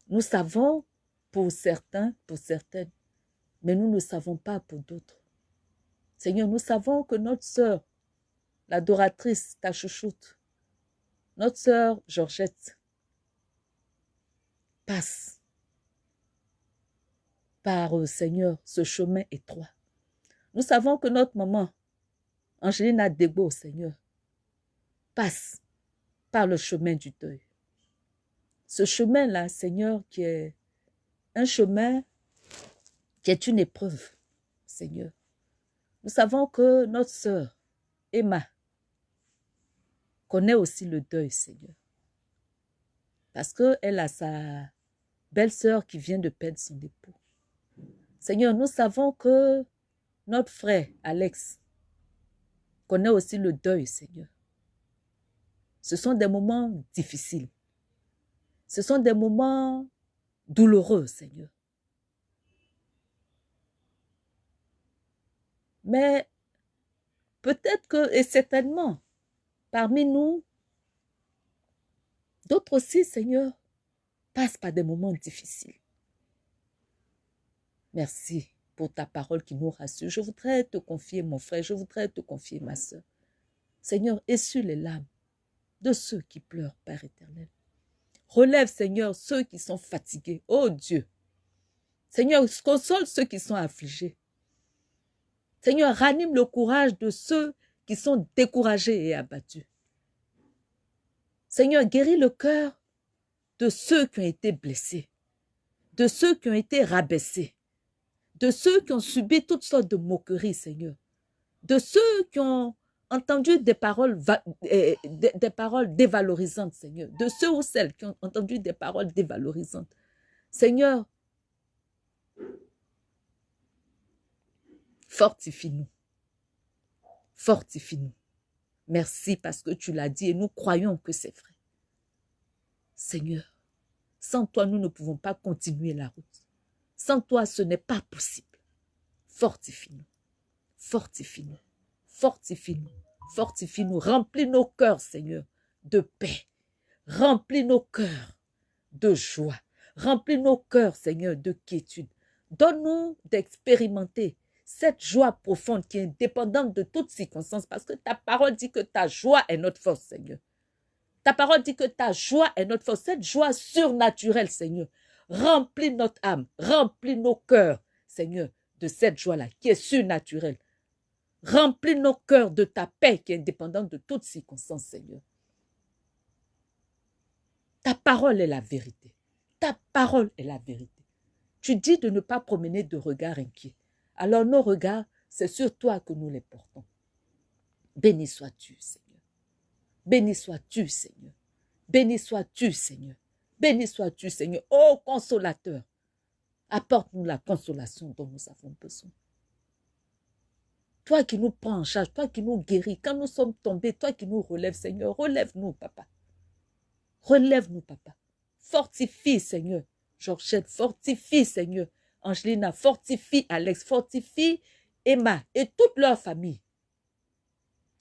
Nous savons pour certains, pour certaines, mais nous ne savons pas pour d'autres. Seigneur, nous savons que notre sœur, l'adoratrice, ta chouchoute, notre sœur Georgette, passe par, euh, Seigneur, ce chemin étroit. Nous savons que notre maman, Angelina Degbo, Seigneur, passe par le chemin du deuil. Ce chemin-là, Seigneur, qui est un chemin qui est une épreuve, Seigneur. Nous savons que notre sœur, Emma, connaît aussi le deuil, Seigneur. Parce qu'elle a sa belle-sœur qui vient de perdre son époux. Seigneur, nous savons que notre frère Alex connaît aussi le deuil, Seigneur. Ce sont des moments difficiles. Ce sont des moments douloureux, Seigneur. Mais peut-être que, et certainement, parmi nous, d'autres aussi, Seigneur, passent par des moments difficiles. Merci pour ta parole qui nous rassure. Je voudrais te confier, mon frère, je voudrais te confier, ma soeur. Seigneur, essuie les larmes de ceux qui pleurent, Père éternel. Relève, Seigneur, ceux qui sont fatigués. Oh Dieu. Seigneur, console ceux qui sont affligés. Seigneur, ranime le courage de ceux qui sont découragés et abattus. Seigneur, guéris le cœur de ceux qui ont été blessés, de ceux qui ont été rabaissés, de ceux qui ont subi toutes sortes de moqueries, Seigneur, de ceux qui ont entendu des paroles, eh, des, paroles dévalorisantes, Seigneur, de ceux ou celles qui ont entendu des paroles dévalorisantes. Seigneur, fortifie-nous. Fortifie-nous. Merci parce que tu l'as dit et nous croyons que c'est vrai. Seigneur, sans toi, nous ne pouvons pas continuer la route. Sans toi, ce n'est pas possible. Fortifie-nous. Fortifie-nous. Fortifie-nous. Fortifie-nous. Remplis nos cœurs, Seigneur, de paix. Remplis nos cœurs de joie. Remplis nos cœurs, Seigneur, de quiétude. Donne-nous d'expérimenter cette joie profonde qui est indépendante de toutes circonstances, parce que ta parole dit que ta joie est notre force, Seigneur. Ta parole dit que ta joie est notre force, cette joie surnaturelle, Seigneur. Remplis notre âme, remplis nos cœurs, Seigneur, de cette joie-là qui est surnaturelle. Remplis nos cœurs de ta paix qui est indépendante de toutes circonstances, Seigneur. Ta parole est la vérité. Ta parole est la vérité. Tu dis de ne pas promener de regards inquiets. Alors nos regards, c'est sur toi que nous les portons. Béni sois-tu, Seigneur. Béni sois-tu, Seigneur. Béni sois-tu, Seigneur. Béni sois-tu, Seigneur. Ô consolateur, apporte-nous la consolation dont nous avons besoin. Toi qui nous prends en charge, toi qui nous guéris, quand nous sommes tombés, toi qui nous relèves, Seigneur, relève-nous, papa. Relève-nous, papa. Fortifie, Seigneur. Georgette, fortifie, Seigneur. Angelina, fortifie Alex, fortifie Emma et toute leur famille.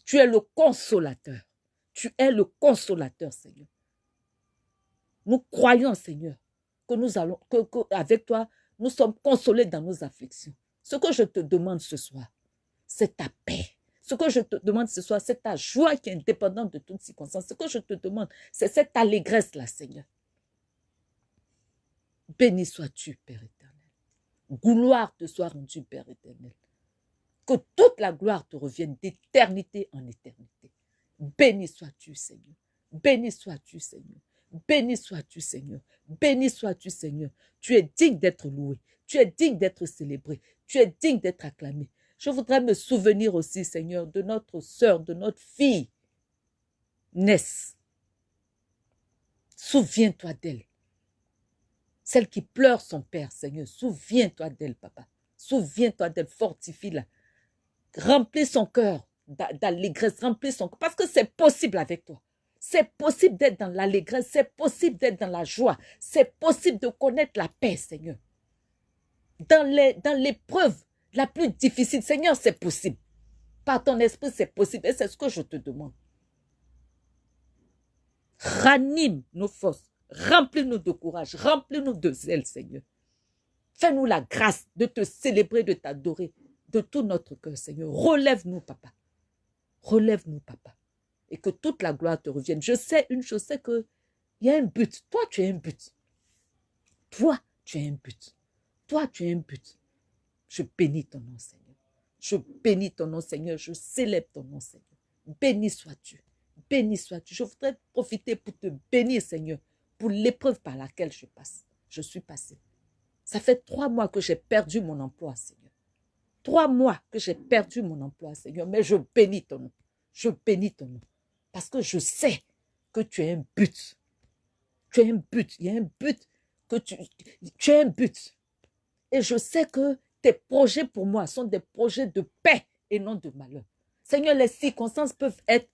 Tu es le consolateur. Tu es le consolateur, Seigneur. Nous croyons, Seigneur, que nous allons, que, avec toi, nous sommes consolés dans nos afflictions. Ce que je te demande ce soir, c'est ta paix. Ce que je te demande ce soir, c'est ta joie qui est indépendante de toutes circonstances. Ce que je te demande, c'est cette allégresse-là, Seigneur. Béni sois-tu, Père éternel. Gloire te soit rendue, Père éternel. Que toute la gloire te revienne d'éternité en éternité. Béni sois-tu, Seigneur. Béni sois-tu, Seigneur. Béni sois-tu, Seigneur. Béni sois-tu, Seigneur. Tu es digne d'être loué. Tu es digne d'être célébré. Tu es digne d'être acclamé. Je voudrais me souvenir aussi, Seigneur, de notre sœur, de notre fille, Ness. Souviens-toi d'elle. Celle qui pleure son père, Seigneur. Souviens-toi d'elle, papa. Souviens-toi d'elle. Fortifie-la. Remplis son cœur d'allégresse. Remplis son cœur. Parce que c'est possible avec toi. C'est possible d'être dans l'allégresse, c'est possible d'être dans la joie, c'est possible de connaître la paix, Seigneur. Dans les dans l'épreuve la plus difficile, Seigneur, c'est possible. Par ton esprit, c'est possible. Et c'est ce que je te demande. Ranime nos forces. Remplis-nous de courage. Remplis-nous de zèle, Seigneur. Fais-nous la grâce de te célébrer, de t'adorer de tout notre cœur, Seigneur. Relève-nous, papa. Relève-nous, papa et que toute la gloire te revienne. Je sais une chose, c'est que il y a un but. Toi, tu as un but. Toi, tu as un but. Toi, tu as un but. Je bénis ton nom, Seigneur. Je bénis ton nom, Seigneur. Je célèbre ton nom, Seigneur. Béni sois-tu. Béni sois-tu. Je voudrais profiter pour te bénir, Seigneur, pour l'épreuve par laquelle je passe. Je suis passé. Ça fait trois mois que j'ai perdu mon emploi, Seigneur. Trois mois que j'ai perdu mon emploi, Seigneur. Mais je bénis ton nom. Je bénis ton nom. Parce que je sais que tu as un but. Tu as un but. Il y a un but que tu, tu as un but. Et je sais que tes projets pour moi sont des projets de paix et non de malheur. Seigneur, les circonstances peuvent être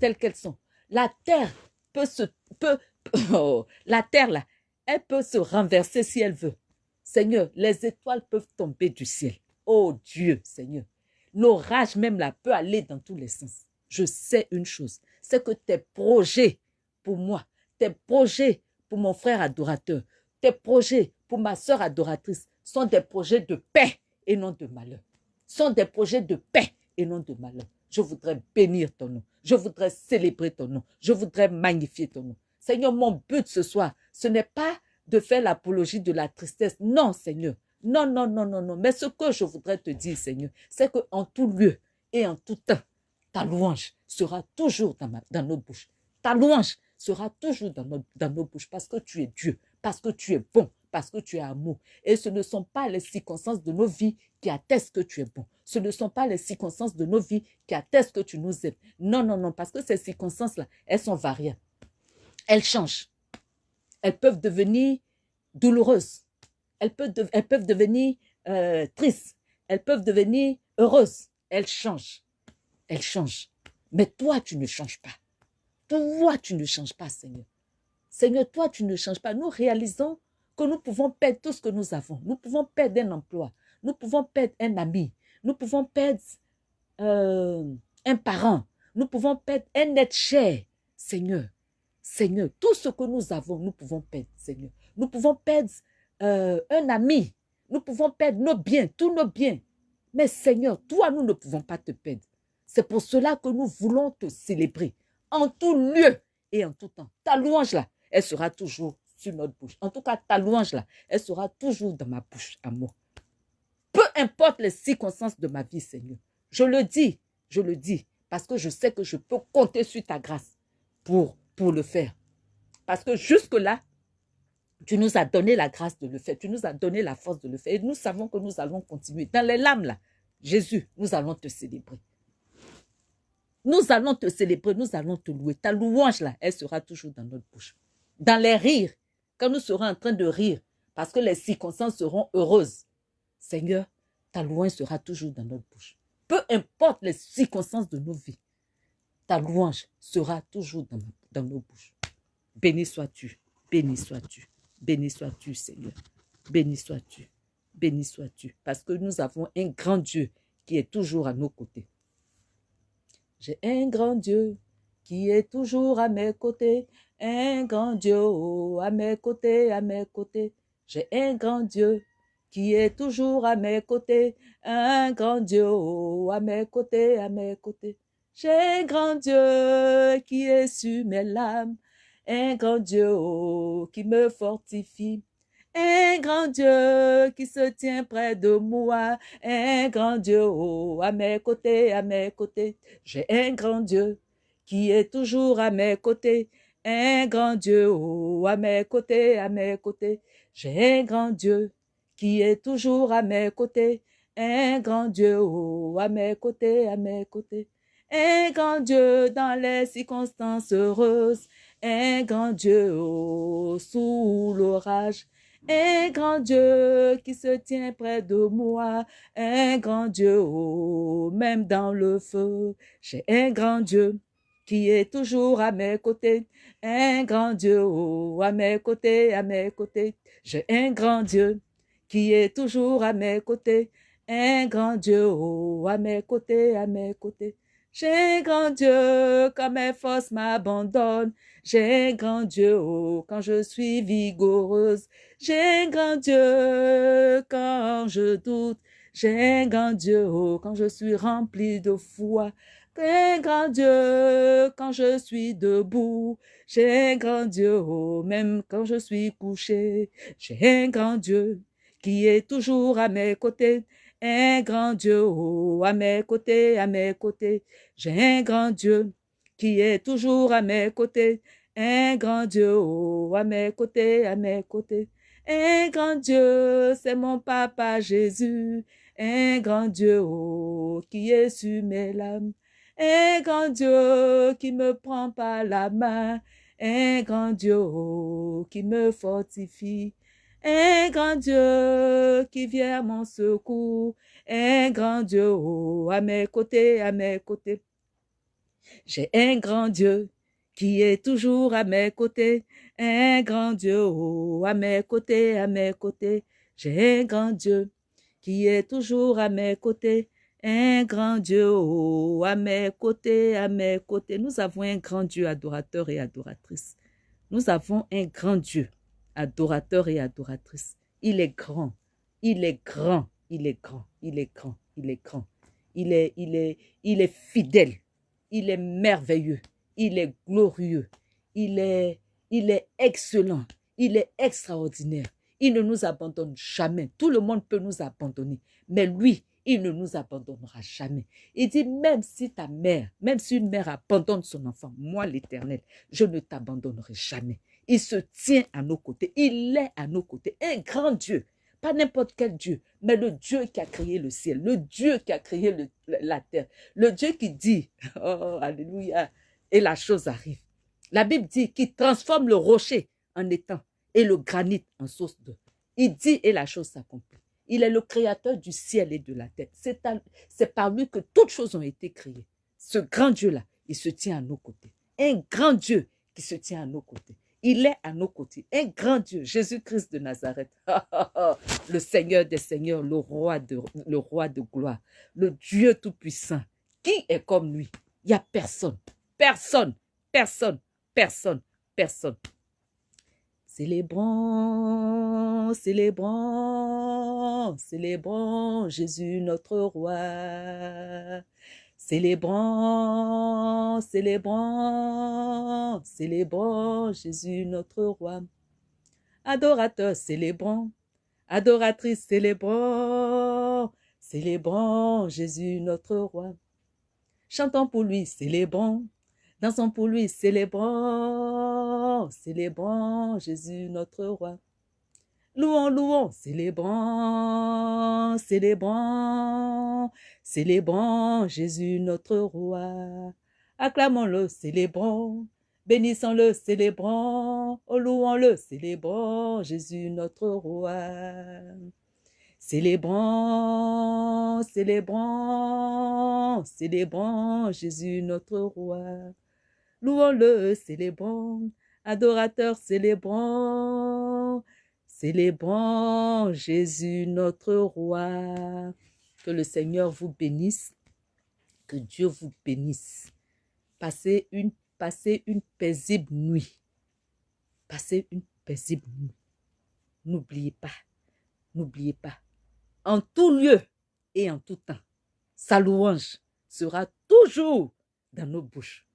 telles qu'elles sont. La terre peut se, peut, oh, la terre elle peut se renverser si elle veut. Seigneur, les étoiles peuvent tomber du ciel. Oh Dieu, Seigneur. L'orage même là peut aller dans tous les sens. Je sais une chose, c'est que tes projets pour moi, tes projets pour mon frère adorateur, tes projets pour ma soeur adoratrice sont des projets de paix et non de malheur. Sont des projets de paix et non de malheur. Je voudrais bénir ton nom. Je voudrais célébrer ton nom. Je voudrais magnifier ton nom. Seigneur, mon but ce soir, ce n'est pas de faire l'apologie de la tristesse. Non, Seigneur. Non, non, non, non, non. Mais ce que je voudrais te dire, Seigneur, c'est qu'en tout lieu et en tout temps, ta louange sera toujours dans, nos bouches. Ta louange sera toujours dans nos, bouches parce que tu es Dieu, parce que tu es bon, parce que tu es amour. Et ce ne sont pas les circonstances de nos vies qui attestent que tu es bon. Ce ne sont pas les circonstances de nos vies qui attestent que tu nous aimes. Non, non, non, parce que ces circonstances-là, elles sont variables. Elles changent. Elles peuvent devenir douloureuses. Elles peuvent, elles peuvent devenir euh, tristes. Elles peuvent devenir heureuses. Elles changent. Elles changent. Mais toi, tu ne changes pas. Toi, tu ne changes pas, Seigneur. Seigneur, toi, tu ne changes pas. Nous réalisons que nous pouvons perdre tout ce que nous avons. Nous pouvons perdre un emploi. Nous pouvons perdre un ami. Nous pouvons perdre euh, un parent. Nous pouvons perdre un être cher. Seigneur, Seigneur, tout ce que nous avons, nous pouvons perdre, Seigneur. Nous pouvons perdre euh, un ami. Nous pouvons perdre nos biens, tous nos biens. Mais Seigneur, toi, nous ne pouvons pas te perdre. C'est pour cela que nous voulons te célébrer en tout lieu et en tout temps. Ta louange là, elle sera toujours sur notre bouche. En tout cas, ta louange là, elle sera toujours dans ma bouche à moi. Peu importe les circonstances de ma vie, Seigneur. Je le dis, je le dis, parce que je sais que je peux compter sur ta grâce pour, pour le faire. Parce que jusque-là, tu nous as donné la grâce de le faire. Tu nous as donné la force de le faire. Et nous savons que nous allons continuer. Dans les lames, là, Jésus, nous allons te célébrer. Nous allons te célébrer, nous allons te louer. Ta louange, là, elle sera toujours dans notre bouche. Dans les rires, quand nous serons en train de rire, parce que les circonstances seront heureuses. Seigneur, ta louange sera toujours dans notre bouche. Peu importe les circonstances de nos vies, ta louange sera toujours dans, nos bouches. Béni sois-tu, béni sois-tu, béni sois-tu, Seigneur. Béni sois-tu, béni sois-tu, parce que nous avons un grand Dieu qui est toujours à nos côtés. J'ai un grand Dieu qui est toujours à mes côtés, un grand Dieu oh, à mes côtés, à mes côtés. J'ai un grand Dieu qui est toujours à mes côtés, un grand Dieu oh, à mes côtés, à mes côtés. J'ai un grand Dieu qui est sur mes lames, un grand Dieu oh, qui me fortifie. Un grand Dieu qui se tient près de moi, un grand Dieu oh, à mes côtés, à mes côtés. J'ai un grand Dieu qui est toujours à mes côtés, un grand Dieu oh, à mes côtés, à mes côtés. J'ai un grand Dieu qui est toujours à mes côtés, un grand Dieu oh, à mes côtés, à mes côtés. Un grand Dieu dans les circonstances heureuses, un grand Dieu oh, sous l'orage. Un grand Dieu qui se tient près de moi, un grand Dieu, oh, même dans le feu. J'ai un grand Dieu qui est toujours à mes côtés, un grand Dieu, oh, à mes côtés, à mes côtés. J'ai un grand Dieu qui est toujours à mes côtés, un grand Dieu, oh, à mes côtés, à mes côtés. J'ai grand Dieu quand mes forces m'abandonnent. J'ai un grand Dieu oh, quand je suis vigoureuse. J'ai un grand Dieu quand je doute. J'ai un grand Dieu oh, quand je suis rempli de foi. J'ai grand Dieu quand je suis debout. J'ai un grand Dieu oh, même quand je suis couché. J'ai un grand Dieu qui est toujours à mes côtés un grand Dieu oh, à mes côtés, à mes côtés. J'ai un grand Dieu qui est toujours à mes côtés. Un grand Dieu oh, à mes côtés, à mes côtés. Un grand Dieu, c'est mon papa Jésus. Un grand Dieu oh, qui est sur mes lames. Un grand Dieu qui me prend par la main. un grand Dieu oh, qui me fortifie, un grand Dieu qui vient à mon secours, un grand Dieu oh, à mes côtés, à mes côtés. J'ai un grand Dieu qui est toujours à mes côtés, un grand Dieu oh, à mes côtés, à mes côtés. J'ai un grand Dieu qui est toujours à mes côtés, un grand Dieu oh, à mes côtés, à mes côtés. Nous avons un grand Dieu adorateur et adoratrice. Nous avons un grand Dieu adorateur et adoratrice. Il est grand, il est grand, il est grand, il est grand, il est grand. Il est, il est, il est fidèle, il est merveilleux, il est glorieux, il est, il est excellent, il est extraordinaire. Il ne nous abandonne jamais. Tout le monde peut nous abandonner, mais lui, il ne nous abandonnera jamais. Il dit, même si ta mère, même si une mère abandonne son enfant, moi l'Éternel, je ne t'abandonnerai jamais. Il se tient à nos côtés. Il est à nos côtés. Un grand Dieu. Pas n'importe quel Dieu, mais le Dieu qui a créé le ciel, le Dieu qui a créé la terre, le Dieu qui dit, oh, alléluia, et la chose arrive. La Bible dit qu'il transforme le rocher en étang et le granit en source d'eau. Il dit et la chose s'accomplit. Il est le créateur du ciel et de la terre. C'est par lui que toutes choses ont été créées. Ce grand Dieu-là, il se tient à nos côtés. Un grand Dieu qui se tient à nos côtés. Il est à nos côtés. Un grand Dieu, Jésus-Christ de Nazareth. le Seigneur des Seigneurs, le roi de, gloire, le Dieu tout-puissant. Qui est comme lui? Il n'y a personne. Personne. Personne. Personne. Personne. Célébrons, célébrons, célébrons Jésus notre roi. Célébrons, célébrons, célébrons Jésus notre roi. Adorateurs, célébrons, adoratrices, célébrons, célébrons Jésus notre roi. Chantons pour lui, célébrons, dansons pour lui, célébrons, célébrons Jésus notre roi. Louons, louons, célébrons, célébrons, célébrons Jésus notre roi. Acclamons-le, célébrons, bénissons-le, célébrons, oh, louons-le, célébrons Jésus notre roi. Célébrons, célébrons, célébrons Jésus notre roi. Louons-le, célébrons, adorateurs, célébrons, Célébrons Jésus notre roi. Que le Seigneur vous bénisse. Que Dieu vous bénisse. Passez une, paisible nuit. Passez une paisible nuit. N'oubliez pas, n'oubliez pas, en tout lieu et en tout temps, sa louange sera toujours dans nos bouches.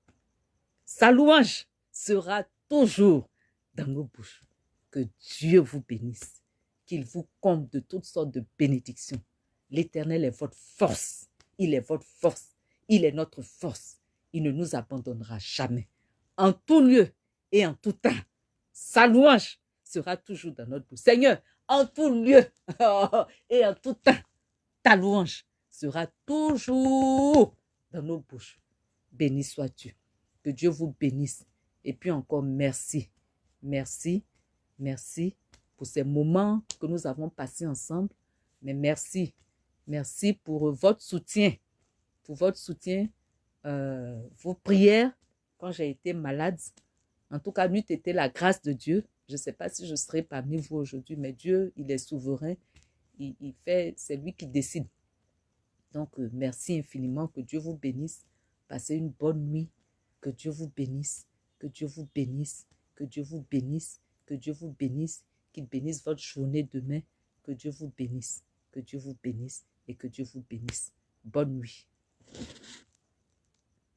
Sa louange sera toujours dans nos bouches. Que Dieu vous bénisse, qu'il vous comble de toutes sortes de bénédictions. L'Éternel est votre force. Il est votre force. Il est notre force. Il ne nous abandonnera jamais. En tout lieu et en tout temps, sa louange sera toujours dans notre bouche. Seigneur, en tout lieu et en tout temps, ta louange sera toujours dans nos bouches. Béni sois-tu. Que Dieu vous bénisse. Et puis encore merci. Merci Merci pour ces moments que nous avons passés ensemble. Mais merci. Merci pour votre soutien. Pour votre soutien, euh, vos prières quand j'ai été malade. En tout cas, n'eût été la grâce de Dieu. Je ne sais pas si je serai parmi vous aujourd'hui, mais Dieu, il est souverain. Il, fait, c'est lui qui décide. Donc, euh, merci infiniment. Que Dieu vous bénisse. Passez une bonne nuit. Que Dieu vous bénisse. Que Dieu vous bénisse. Que Dieu vous bénisse. Que Dieu vous bénisse, qu'il bénisse votre journée demain. Que Dieu vous bénisse, que Dieu vous bénisse et que Dieu vous bénisse. Bonne nuit.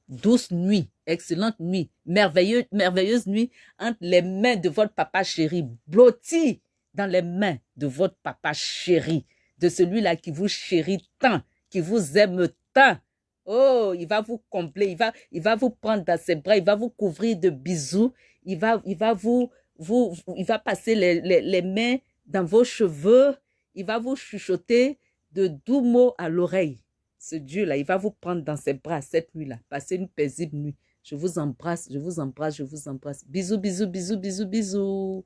Douce nuit, excellente nuit, merveilleuse, merveilleuse nuit entre les mains de votre papa chéri, blotti dans les mains de votre papa chéri, de celui-là qui vous chérit tant, qui vous aime tant. Oh, il va vous combler, il va, il va vous prendre dans ses bras, il va vous couvrir de bisous, il va, il va vous, il va passer les, les, mains dans vos cheveux, il va vous chuchoter de doux mots à l'oreille. Ce Dieu-là, il va vous prendre dans ses bras cette nuit-là. Passez une paisible nuit. Je vous embrasse, je vous embrasse, je vous embrasse. Bisous, bisous, bisous, bisous, bisous.